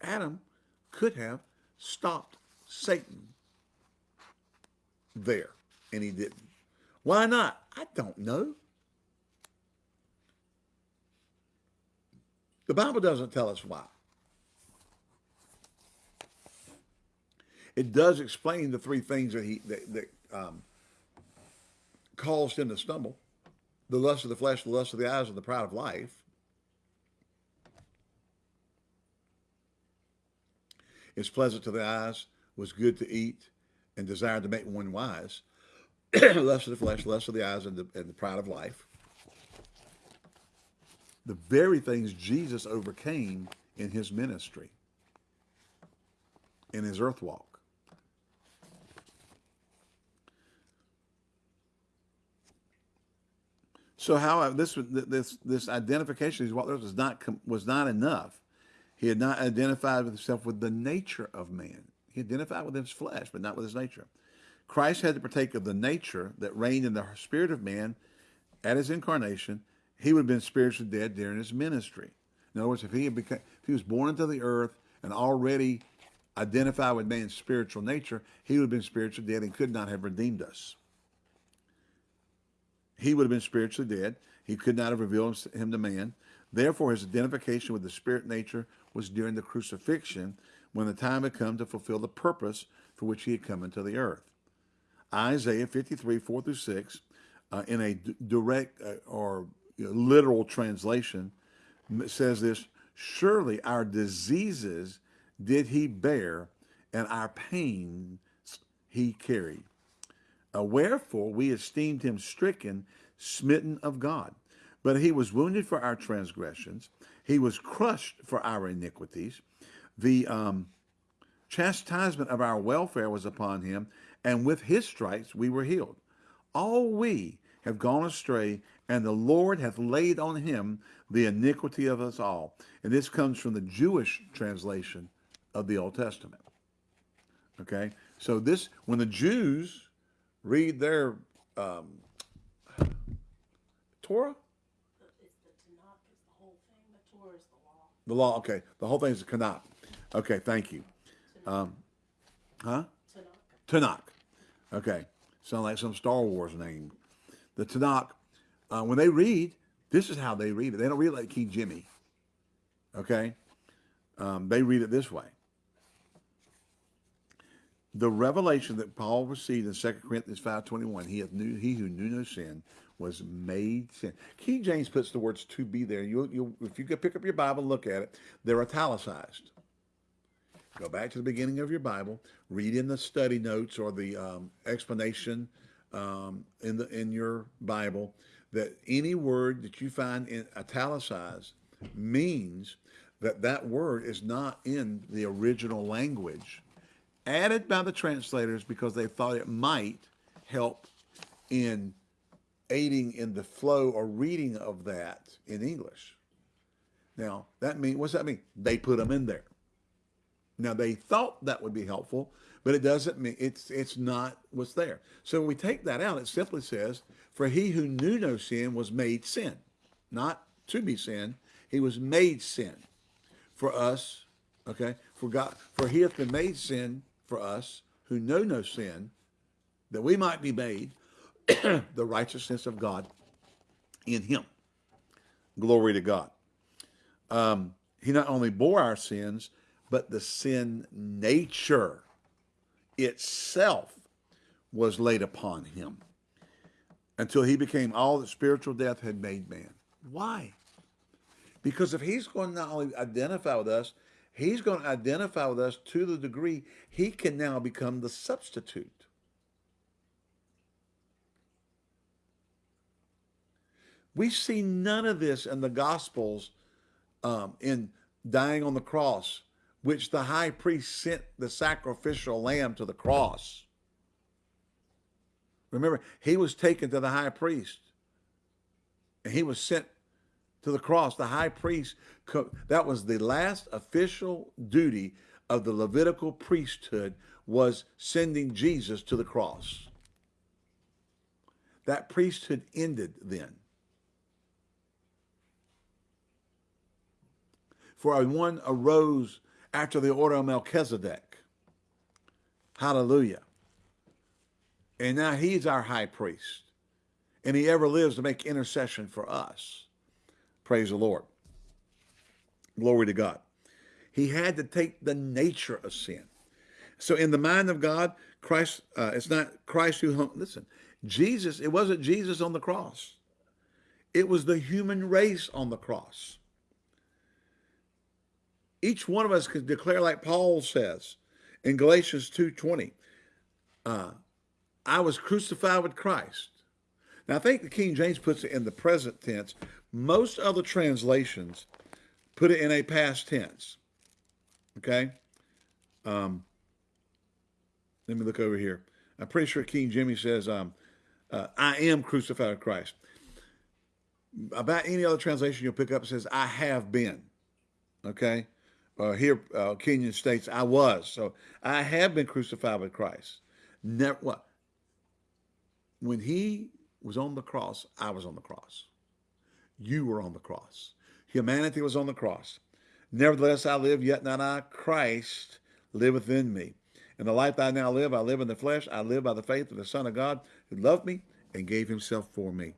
Adam could have stopped Satan there, and he didn't. Why not? I don't know. The Bible doesn't tell us why. It does explain the three things that he that, that um, caused him to stumble: the lust of the flesh, the lust of the eyes, and the pride of life. It's pleasant to the eyes, was good to eat, and desired to make one wise. lust of the flesh, lust of the eyes, and the, and the pride of life. The very things Jesus overcame in his ministry, in his earth walk. So how this this this identification is what was not was not enough. He had not identified with himself with the nature of man. He identified with his flesh, but not with his nature. Christ had to partake of the nature that reigned in the spirit of man at his incarnation. He would have been spiritually dead during his ministry. In other words, if he had become, if he was born into the earth and already identified with man's spiritual nature, he would have been spiritually dead and could not have redeemed us he would have been spiritually dead. He could not have revealed him to man. Therefore, his identification with the spirit nature was during the crucifixion when the time had come to fulfill the purpose for which he had come into the earth. Isaiah 53, 4 through 6, uh, in a direct uh, or literal translation, says this, Surely our diseases did he bear, and our pains he carried. Uh, wherefore we esteemed him stricken, smitten of God. But he was wounded for our transgressions. He was crushed for our iniquities. The um, chastisement of our welfare was upon him, and with his stripes we were healed. All we have gone astray, and the Lord hath laid on him the iniquity of us all. And this comes from the Jewish translation of the Old Testament. Okay, so this, when the Jews read their um, Torah? the law. okay. The whole thing is the Tanakh. Okay, thank you. Um, huh? Tanakh. Tanakh. Okay. Sound like some Star Wars name. The Tanakh, uh, when they read, this is how they read it. They don't read it like King Jimmy. Okay? Um, they read it this way the revelation that Paul received in 2 Corinthians 5.21, he, knew, he who knew no sin was made sin. King James puts the words to be there. You, you, if you could pick up your Bible and look at it, they're italicized. Go back to the beginning of your Bible, read in the study notes or the um, explanation um, in the in your Bible that any word that you find in italicized means that that word is not in the original language, added by the translators because they thought it might help in aiding in the flow or reading of that in English. Now, that mean what's that mean? They put them in there. Now they thought that would be helpful, but it doesn't mean it's it's not what's there. So when we take that out, it simply says, "For he who knew no sin was made sin, not to be sin. He was made sin for us." Okay, for God, for he hath been made sin for us who know no sin, that we might be made the righteousness of God in him. Glory to God. Um, he not only bore our sins, but the sin nature itself was laid upon him until he became all that spiritual death had made man. Why? Because if he's going to not only identify with us, he's going to identify with us to the degree he can now become the substitute. We see none of this in the Gospels um, in dying on the cross, which the high priest sent the sacrificial lamb to the cross. Remember, he was taken to the high priest and he was sent to the cross. The high priest, that was the last official duty of the Levitical priesthood was sending Jesus to the cross. That priesthood ended then. For one arose after the order of Melchizedek. Hallelujah. And now he's our high priest. And he ever lives to make intercession for us. Praise the Lord. Glory to God. He had to take the nature of sin. So in the mind of God, Christ, uh, it's not Christ who hung, listen, Jesus, it wasn't Jesus on the cross. It was the human race on the cross. Each one of us could declare like Paul says in Galatians 2.20, uh, I was crucified with Christ. Now, I think the King James puts it in the present tense. Most other translations put it in a past tense. Okay? Um, let me look over here. I'm pretty sure King Jimmy says, um, uh, I am crucified with Christ. About any other translation you'll pick up, says, I have been. Okay? Uh, here, uh, Kenyon states, I was. So I have been crucified with Christ. Never, what? When he was on the cross, I was on the cross. You were on the cross. Humanity was on the cross. Nevertheless, I live, yet not I. Christ liveth in me. In the life I now live, I live in the flesh. I live by the faith of the Son of God who loved me and gave himself for me.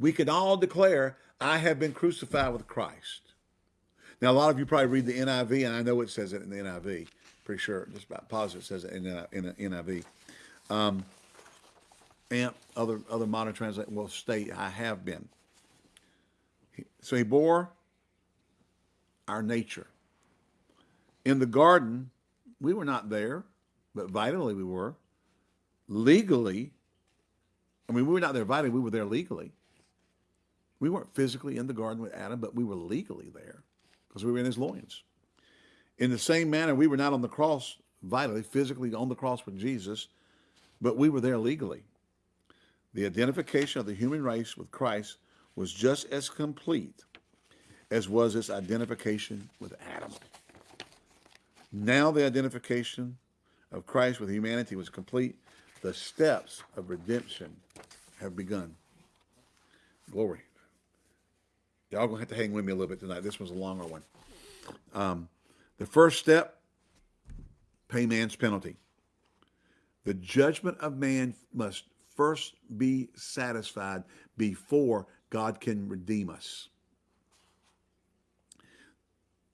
We can all declare, I have been crucified with Christ. Now, a lot of you probably read the NIV, and I know it says it in the NIV. Pretty sure, just about positive, says it in in the NIV. Um, and other other modern translation will state, "I have been." So he bore our nature. In the garden, we were not there, but vitally we were. Legally, I mean, we were not there vitally; we were there legally. We weren't physically in the garden with Adam, but we were legally there because we were in his loins. In the same manner, we were not on the cross vitally, physically on the cross with Jesus, but we were there legally. The identification of the human race with Christ was just as complete as was its identification with Adam. Now the identification of Christ with humanity was complete. The steps of redemption have begun. Glory. Y'all gonna have to hang with me a little bit tonight. This was a longer one. Um, the first step, pay man's penalty. The judgment of man must first be satisfied before God can redeem us.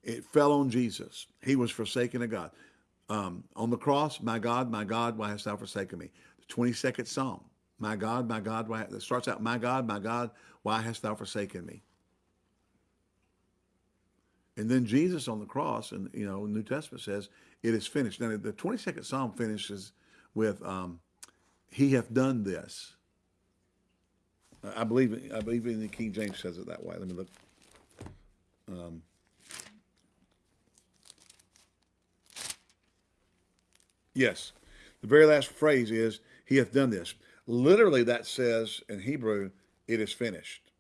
It fell on Jesus. He was forsaken of God. Um, on the cross, my God, my God, why hast thou forsaken me? The 22nd Psalm, my God, my God, why, it starts out, my God, my God, why hast thou forsaken me? And then Jesus on the cross, and you know, New Testament says it is finished. Now the 22nd Psalm finishes with um, he hath done this. I believe I believe in the King James says it that way. Let me look. Um, yes, the very last phrase is "He hath done this." Literally, that says in Hebrew, "It is finished."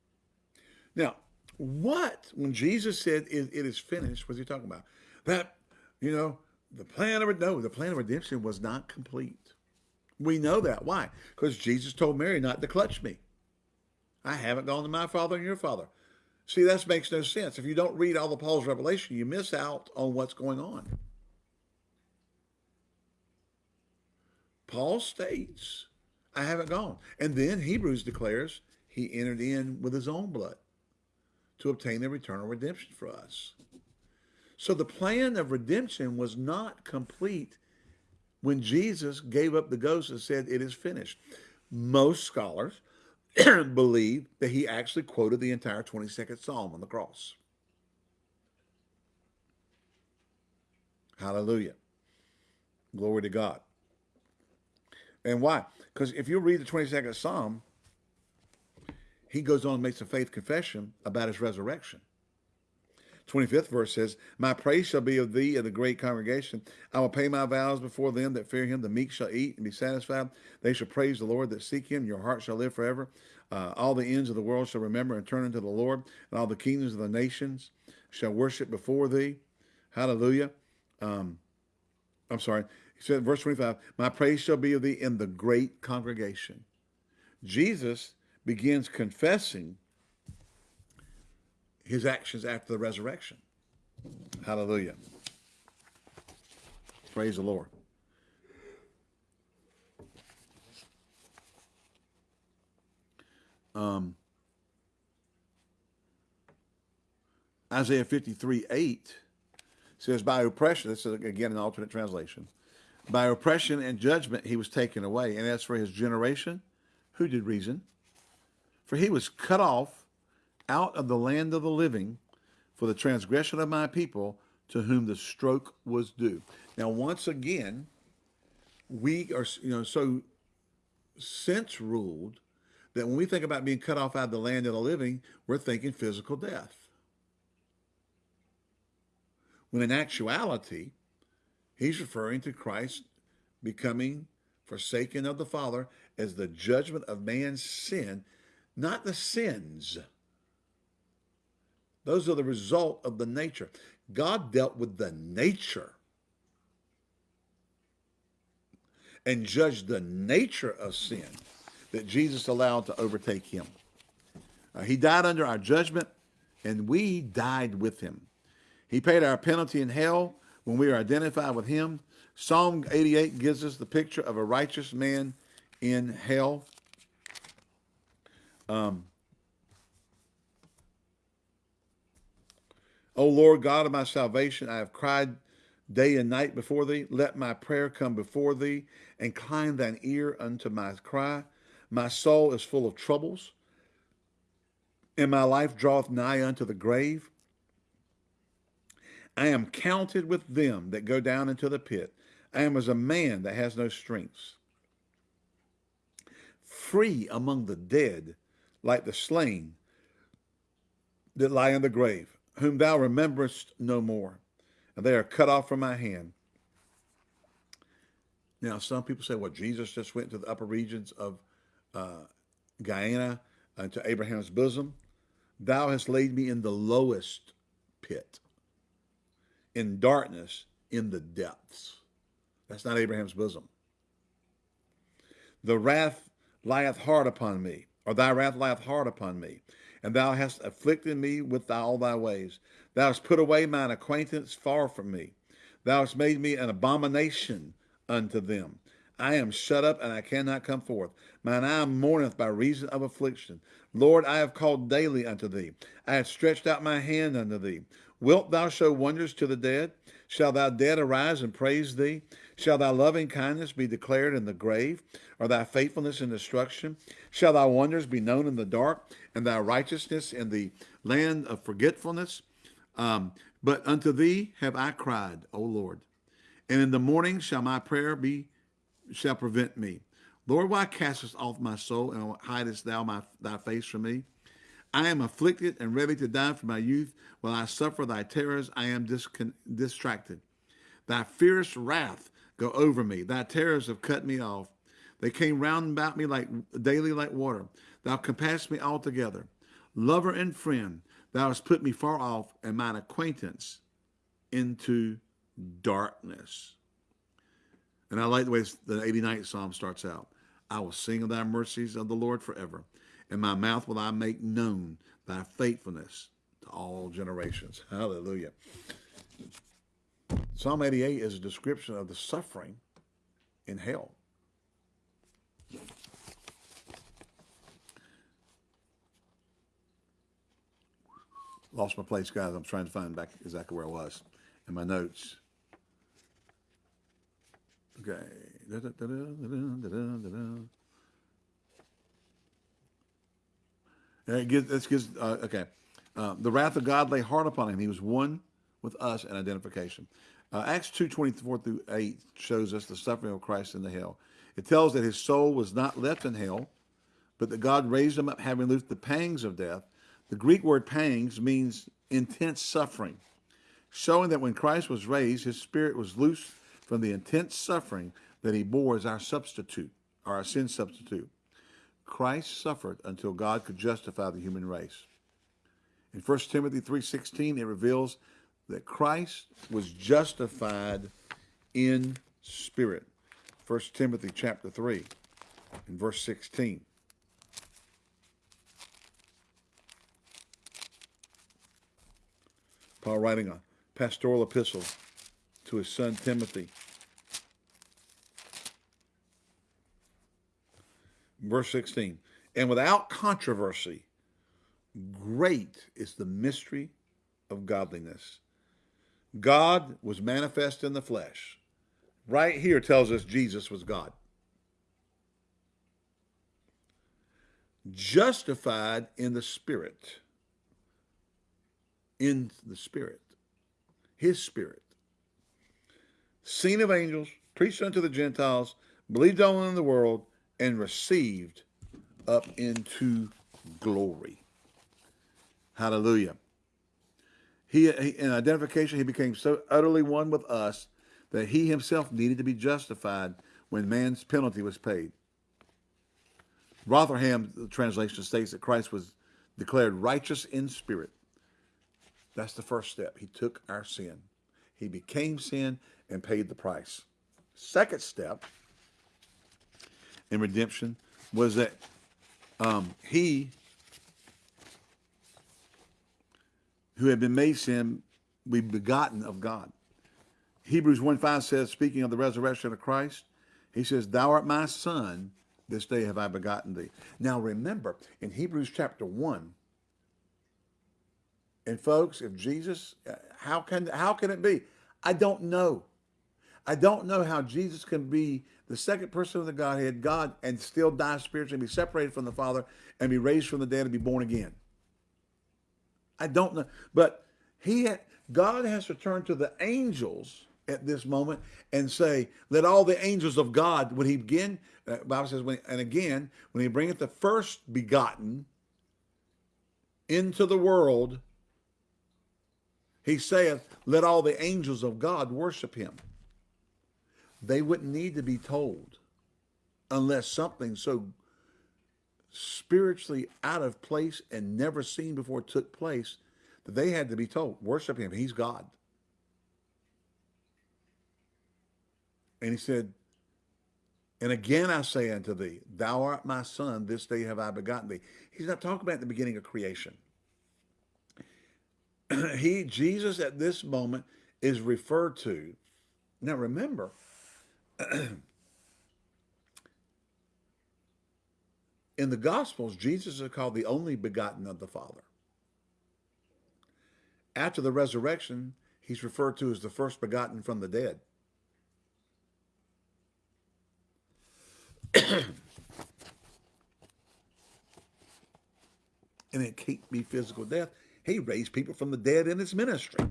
Now, what when Jesus said "It, it is finished"? Was he talking about that? You know, the plan of no, the plan of redemption was not complete. We know that. Why? Because Jesus told Mary not to clutch me. I haven't gone to my father and your father. See, that makes no sense. If you don't read all of Paul's revelation, you miss out on what's going on. Paul states, I haven't gone. And then Hebrews declares he entered in with his own blood to obtain the eternal redemption for us. So the plan of redemption was not complete when Jesus gave up the ghost and said, It is finished. Most scholars believe that he actually quoted the entire 22nd Psalm on the cross. Hallelujah. Glory to God. And why? Because if you read the 22nd Psalm, he goes on and makes a faith confession about his resurrection. 25th verse says, My praise shall be of thee in the great congregation. I will pay my vows before them that fear him. The meek shall eat and be satisfied. They shall praise the Lord that seek him. Your heart shall live forever. Uh, all the ends of the world shall remember and turn unto the Lord, and all the kingdoms of the nations shall worship before thee. Hallelujah. Um, I'm sorry. He said, verse 25, My praise shall be of thee in the great congregation. Jesus begins confessing his actions after the resurrection. Hallelujah. Praise the Lord. Um, Isaiah 53, 8 says, By oppression, this is again an alternate translation, by oppression and judgment he was taken away. And as for his generation, who did reason? For he was cut off out of the land of the living for the transgression of my people to whom the stroke was due. Now, once again, we are, you know, so sense ruled that when we think about being cut off out of the land of the living, we're thinking physical death. When in actuality, he's referring to Christ becoming forsaken of the Father as the judgment of man's sin, not the sins those are the result of the nature. God dealt with the nature and judged the nature of sin that Jesus allowed to overtake him. Uh, he died under our judgment, and we died with him. He paid our penalty in hell when we are identified with him. Psalm 88 gives us the picture of a righteous man in hell. Um, O Lord God of my salvation, I have cried day and night before thee. Let my prayer come before thee. Incline thine ear unto my cry. My soul is full of troubles, and my life draweth nigh unto the grave. I am counted with them that go down into the pit. I am as a man that has no strength. Free among the dead, like the slain that lie in the grave whom thou rememberest no more, and they are cut off from my hand. Now, some people say, well, Jesus just went to the upper regions of uh, Gehenna, uh, to Abraham's bosom. Thou hast laid me in the lowest pit, in darkness, in the depths. That's not Abraham's bosom. The wrath lieth hard upon me, or thy wrath lieth hard upon me and thou hast afflicted me with all thy ways. Thou hast put away mine acquaintance far from me. Thou hast made me an abomination unto them. I am shut up and I cannot come forth. Mine eye mourneth by reason of affliction. Lord, I have called daily unto thee. I have stretched out my hand unto thee. Wilt thou show wonders to the dead? Shall thy dead arise and praise thee? Shall thy loving kindness be declared in the grave, or thy faithfulness in destruction? Shall thy wonders be known in the dark, and thy righteousness in the land of forgetfulness? Um, but unto thee have I cried, O Lord. And in the morning shall my prayer be shall prevent me. Lord, why castest off my soul and hidest thou my, thy face from me? I am afflicted and ready to die from my youth. While I suffer thy terrors, I am distracted. Thy fierce wrath go over me. Thy terrors have cut me off. They came round about me like daily like water. Thou compassed me altogether. Lover and friend, thou hast put me far off, and mine acquaintance into darkness. And I like the way the 89th Psalm starts out. I will sing of thy mercies of the Lord forever. In my mouth will I make known thy faithfulness to all generations. Hallelujah. Psalm 88 is a description of the suffering in hell. Lost my place, guys. I'm trying to find back exactly where I was in my notes. Okay. It gives, this gives, uh, okay. Uh, the wrath of God lay hard upon him. He was one with us in identification. Uh, Acts 2, 24 through 8 shows us the suffering of Christ in the hell. It tells that his soul was not left in hell, but that God raised him up, having loosed the pangs of death. The Greek word pangs means intense suffering, showing that when Christ was raised, his spirit was loosed from the intense suffering that he bore as our substitute, or our sin substitute. Christ suffered until God could justify the human race. In 1 Timothy 3.16, it reveals that Christ was justified in spirit. 1 Timothy chapter 3 and verse 16. Paul writing a pastoral epistle to his son Timothy. Verse 16, and without controversy, great is the mystery of godliness. God was manifest in the flesh. Right here tells us Jesus was God. Justified in the Spirit. In the Spirit. His Spirit. Seen of angels, preached unto the Gentiles, believed on in the world, and received up into glory. Hallelujah. He, in identification, he became so utterly one with us that he himself needed to be justified when man's penalty was paid. Rotherham the translation states that Christ was declared righteous in spirit. That's the first step. He took our sin. He became sin and paid the price. Second step in redemption was that um, he who had been made sin be begotten of God. Hebrews 1 5 says, speaking of the resurrection of Christ, he says, Thou art my son, this day have I begotten thee. Now remember, in Hebrews chapter 1, and folks, if Jesus, uh, how can how can it be? I don't know. I don't know how Jesus can be the second person of the Godhead, God, and still die spiritually, be separated from the Father, and be raised from the dead and be born again. I don't know. But he had, God has to turn to the angels at this moment and say, let all the angels of God, when he begin, uh, Bible says, when, and again, when he bringeth the first begotten into the world, he saith, let all the angels of God worship him. They wouldn't need to be told unless something so spiritually out of place and never seen before took place that they had to be told, worship him, he's God. And he said, and again I say unto thee, thou art my son, this day have I begotten thee. He's not talking about the beginning of creation. he, Jesus at this moment is referred to. Now remember, in the Gospels, Jesus is called the only begotten of the Father. After the resurrection, he's referred to as the first begotten from the dead. and it can't be physical death. He raised people from the dead in his ministry.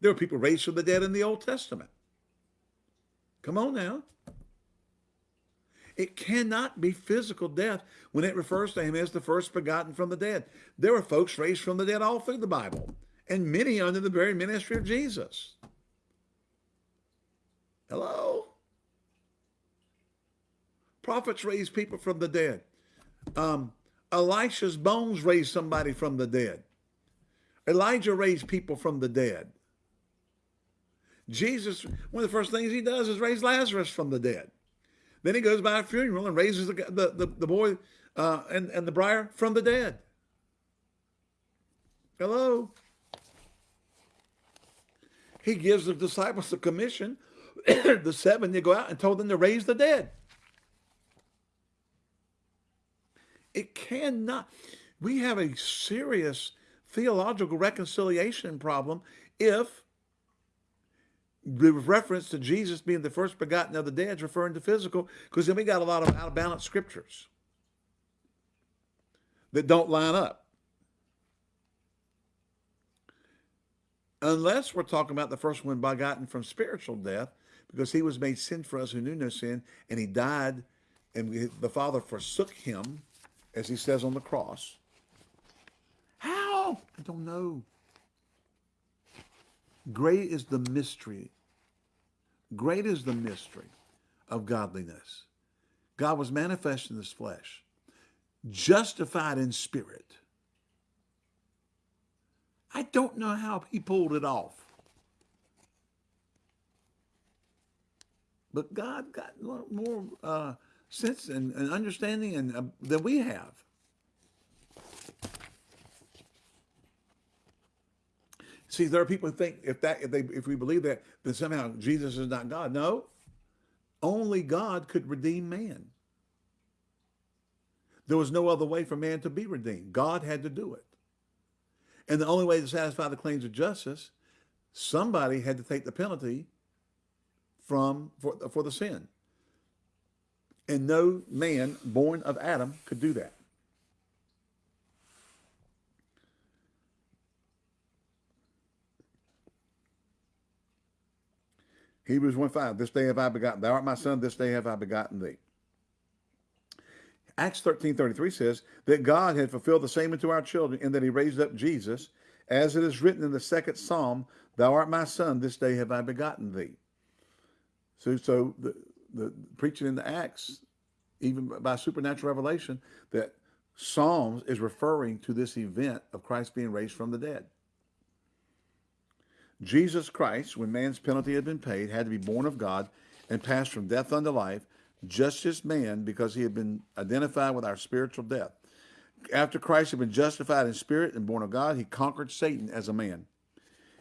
There were people raised from the dead in the Old Testament. Come on now. It cannot be physical death when it refers to him as the first begotten from the dead. There were folks raised from the dead all through the Bible, and many under the very ministry of Jesus. Hello? Prophets raised people from the dead. Um, Elisha's bones raised somebody from the dead. Elijah raised people from the dead. Jesus, one of the first things he does is raise Lazarus from the dead. Then he goes by a funeral and raises the, the, the, the boy uh, and, and the briar from the dead. Hello? He gives the disciples the commission, the seven, to go out and told them to raise the dead. It cannot. We have a serious theological reconciliation problem if the reference to Jesus being the first begotten of the dead is referring to physical, because then we got a lot of out of balance scriptures that don't line up. Unless we're talking about the first one begotten from spiritual death, because he was made sin for us who knew no sin, and he died, and the Father forsook him, as he says on the cross. How? I don't know. Great is the mystery Great is the mystery of godliness. God was manifest in this flesh, justified in spirit. I don't know how he pulled it off. But God got more uh, sense and, and, understanding and, uh, than we have. See, there are people who think if that if they if we believe that, then somehow Jesus is not God. No. Only God could redeem man. There was no other way for man to be redeemed. God had to do it. And the only way to satisfy the claims of justice, somebody had to take the penalty from for, for the sin. And no man born of Adam could do that. Hebrews 1 5, this day have I begotten, thou art my son, this day have I begotten thee. Acts 13 33 says that God had fulfilled the same unto our children in that he raised up Jesus, as it is written in the second psalm, thou art my son, this day have I begotten thee. So, so the, the preaching in the Acts, even by supernatural revelation, that Psalms is referring to this event of Christ being raised from the dead. Jesus Christ, when man's penalty had been paid, had to be born of God and passed from death unto life, just as man, because he had been identified with our spiritual death. After Christ had been justified in spirit and born of God, he conquered Satan as a man.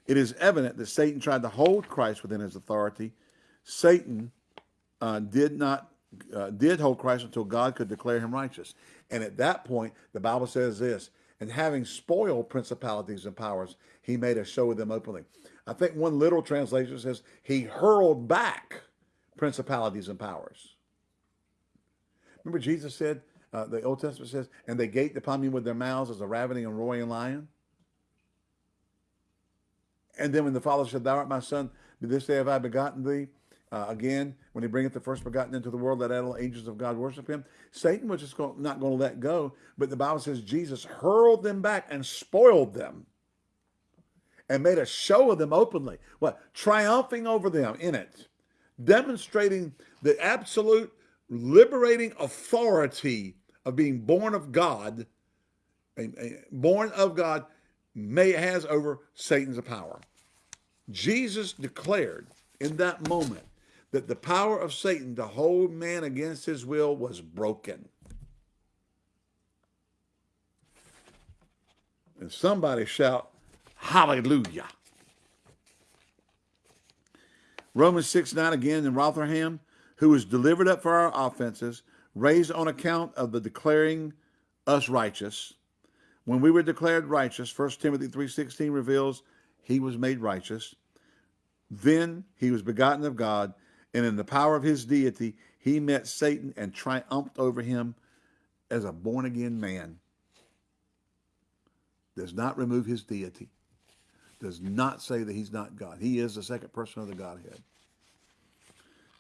It is evident that Satan tried to hold Christ within his authority. Satan uh, did not uh, did hold Christ until God could declare him righteous. And at that point, the Bible says this, and having spoiled principalities and powers, he made a show of them openly. I think one literal translation says he hurled back principalities and powers. Remember Jesus said, uh, the Old Testament says, and they gaped upon me with their mouths as a ravening and roaring lion. And then when the Father said, thou art my son, this day have I begotten thee. Uh, again, when he bringeth the first begotten into the world, that all angels of God worship him. Satan was just not going to let go, but the Bible says Jesus hurled them back and spoiled them and made a show of them openly. What? Triumphing over them in it, demonstrating the absolute liberating authority of being born of God, born of God, may has over Satan's power. Jesus declared in that moment that the power of Satan to hold man against his will was broken. And somebody shout, Hallelujah. Romans 6 9 again in Rotherham, who was delivered up for our offenses, raised on account of the declaring us righteous. When we were declared righteous, 1 Timothy 3.16 reveals he was made righteous. Then he was begotten of God, and in the power of his deity, he met Satan and triumphed over him as a born-again man. Does not remove his deity does not say that he's not God. He is the second person of the Godhead.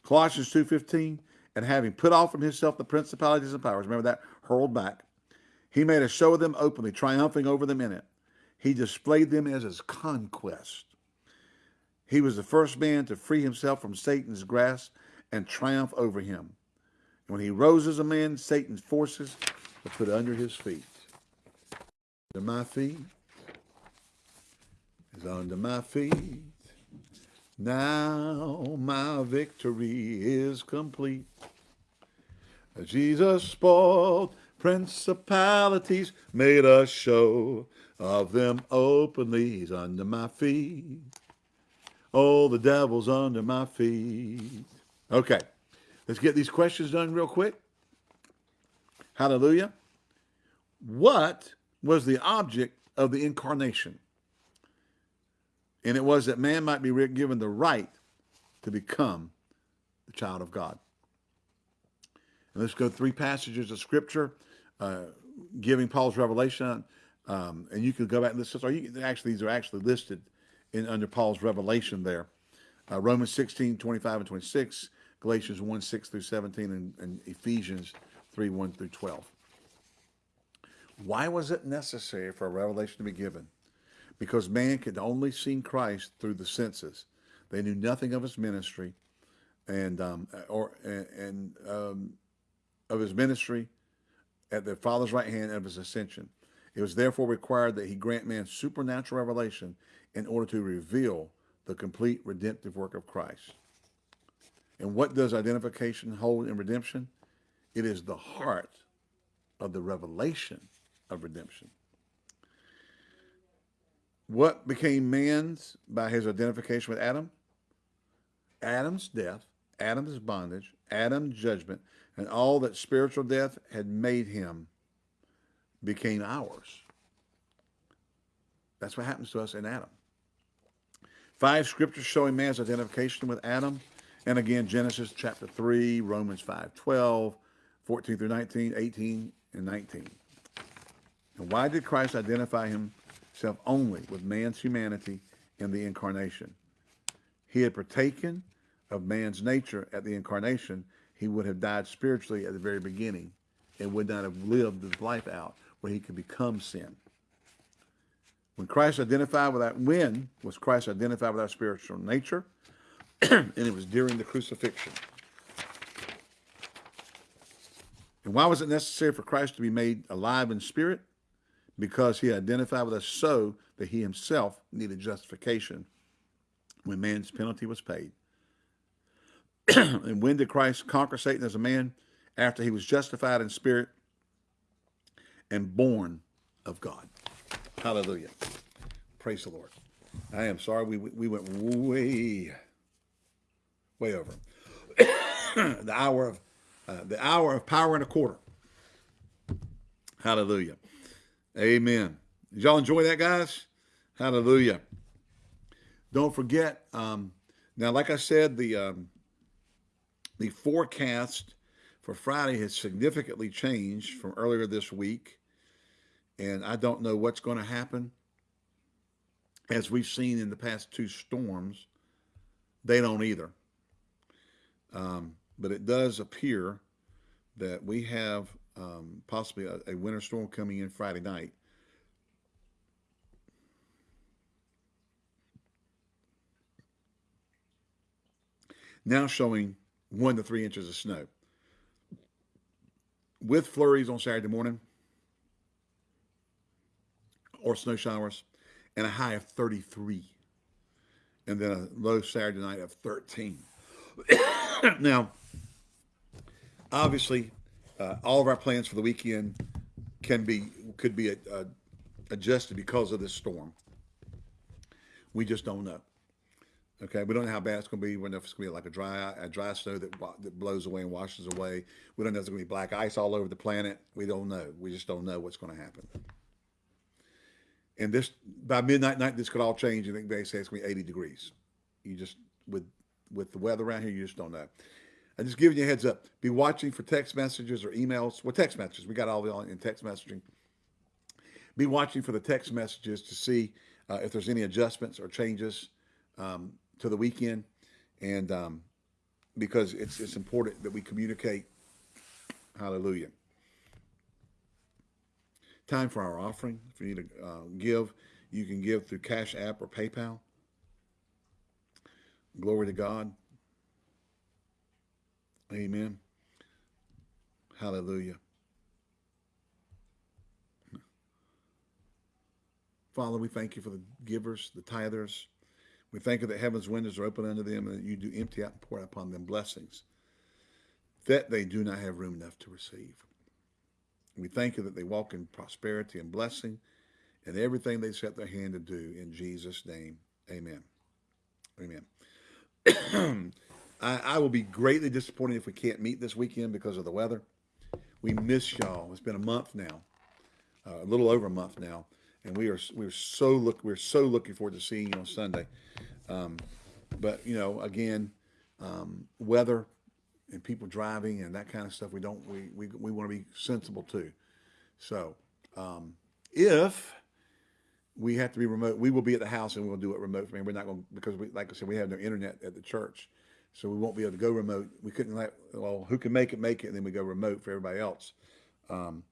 Colossians 2.15, and having put off from himself the principalities and powers, remember that, hurled back, he made a show of them openly, triumphing over them in it. He displayed them as his conquest. He was the first man to free himself from Satan's grasp and triumph over him. When he rose as a man, Satan's forces were put under his feet. Under my feet is under my feet. Now my victory is complete. Jesus spoiled principalities, made a show of them openly. He's under my feet. Oh, the devil's under my feet. Okay, let's get these questions done real quick. Hallelujah. What was the object of the incarnation? And it was that man might be given the right to become the child of God. And let's go three passages of scripture uh, giving Paul's revelation. Um, and you can go back and listen. Or you actually, these are actually listed in under Paul's revelation there. Uh, Romans 16, 25 and 26, Galatians 1, 6 through 17, and, and Ephesians 3, 1 through 12. Why was it necessary for a revelation to be given? Because man could only see Christ through the senses. They knew nothing of his ministry and um, or and, um, of his ministry at the Father's right hand of his ascension. It was therefore required that he grant man supernatural revelation in order to reveal the complete redemptive work of Christ. And what does identification hold in redemption? It is the heart of the revelation of redemption. What became man's by his identification with Adam? Adam's death, Adam's bondage, Adam's judgment, and all that spiritual death had made him became ours. That's what happens to us in Adam. Five scriptures showing man's identification with Adam. And again, Genesis chapter 3, Romans 5, 12, 14 through 19, 18, and 19. And why did Christ identify himself only with man's humanity in the incarnation? He had partaken of man's nature at the incarnation. He would have died spiritually at the very beginning and would not have lived his life out where he could become sin. When Christ identified with that, when was Christ identified with our spiritual nature? and it was during the crucifixion. And why was it necessary for Christ to be made alive in spirit? because he identified with us so that he himself needed justification when man's penalty was paid. and when did Christ conquer Satan as a man? After he was justified in spirit and born of God. Hallelujah. Praise the Lord. I am sorry we, we went way, way over. the hour of uh, the hour of power and a quarter. Hallelujah. Amen. Did y'all enjoy that, guys? Hallelujah. Don't forget, um, now, like I said, the um, the forecast for Friday has significantly changed from earlier this week. And I don't know what's going to happen. As we've seen in the past two storms, they don't either. Um, but it does appear that we have um, possibly a, a winter storm coming in Friday night. Now showing one to three inches of snow. With flurries on Saturday morning or snow showers and a high of 33 and then a low Saturday night of 13. now, obviously, uh, all of our plans for the weekend can be could be uh, adjusted because of this storm. We just don't know. Okay, we don't know how bad it's going to be. We don't know if it's going to be like a dry a dry snow that that blows away and washes away. We don't know if it's going to be black ice all over the planet. We don't know. We just don't know what's going to happen. And this by midnight night, this could all change. I think they say it's going to be 80 degrees. You just with with the weather around here, you just don't know. I'm just giving you a heads up. Be watching for text messages or emails. Well, text messages. We got all the in text messaging. Be watching for the text messages to see uh, if there's any adjustments or changes um, to the weekend. And um, because it's it's important that we communicate. Hallelujah. Time for our offering. If you need to uh, give, you can give through Cash App or PayPal. Glory to God. Amen. Hallelujah. Father, we thank you for the givers, the tithers. We thank you that heaven's windows are open unto them and that you do empty out and pour out upon them blessings that they do not have room enough to receive. We thank you that they walk in prosperity and blessing and everything they set their hand to do in Jesus' name. Amen. Amen. I, I, will be greatly disappointed if we can't meet this weekend because of the weather. We miss y'all. It's been a month now, uh, a little over a month now, and we are we're so look we're so looking forward to seeing you on Sunday. Um, but you know, again, um, weather and people driving and that kind of stuff. We don't we we we want to be sensible too. So um, if we have to be remote, we will be at the house and we'll do it remote. I mean, we're not going to, because we like I said we have no internet at the church, so we won't be able to go remote. We couldn't let well who can make it make it, and then we go remote for everybody else. Um,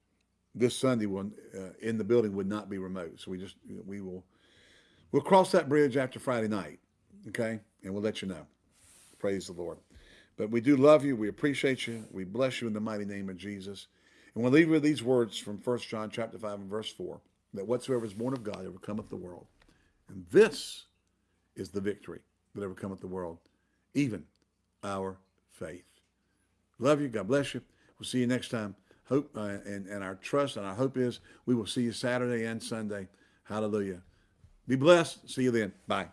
this Sunday one uh, in the building would not be remote, so we just we will we'll cross that bridge after Friday night, okay, and we'll let you know. Praise the Lord. But we do love you. We appreciate you. We bless you in the mighty name of Jesus. And we'll leave you with these words from 1 John chapter 5 and verse 4, that whatsoever is born of God overcometh the world. And this is the victory that overcometh the world, even our faith. Love you. God bless you. We'll see you next time. Hope uh, and, and our trust and our hope is we will see you Saturday and Sunday. Hallelujah. Be blessed. See you then. Bye.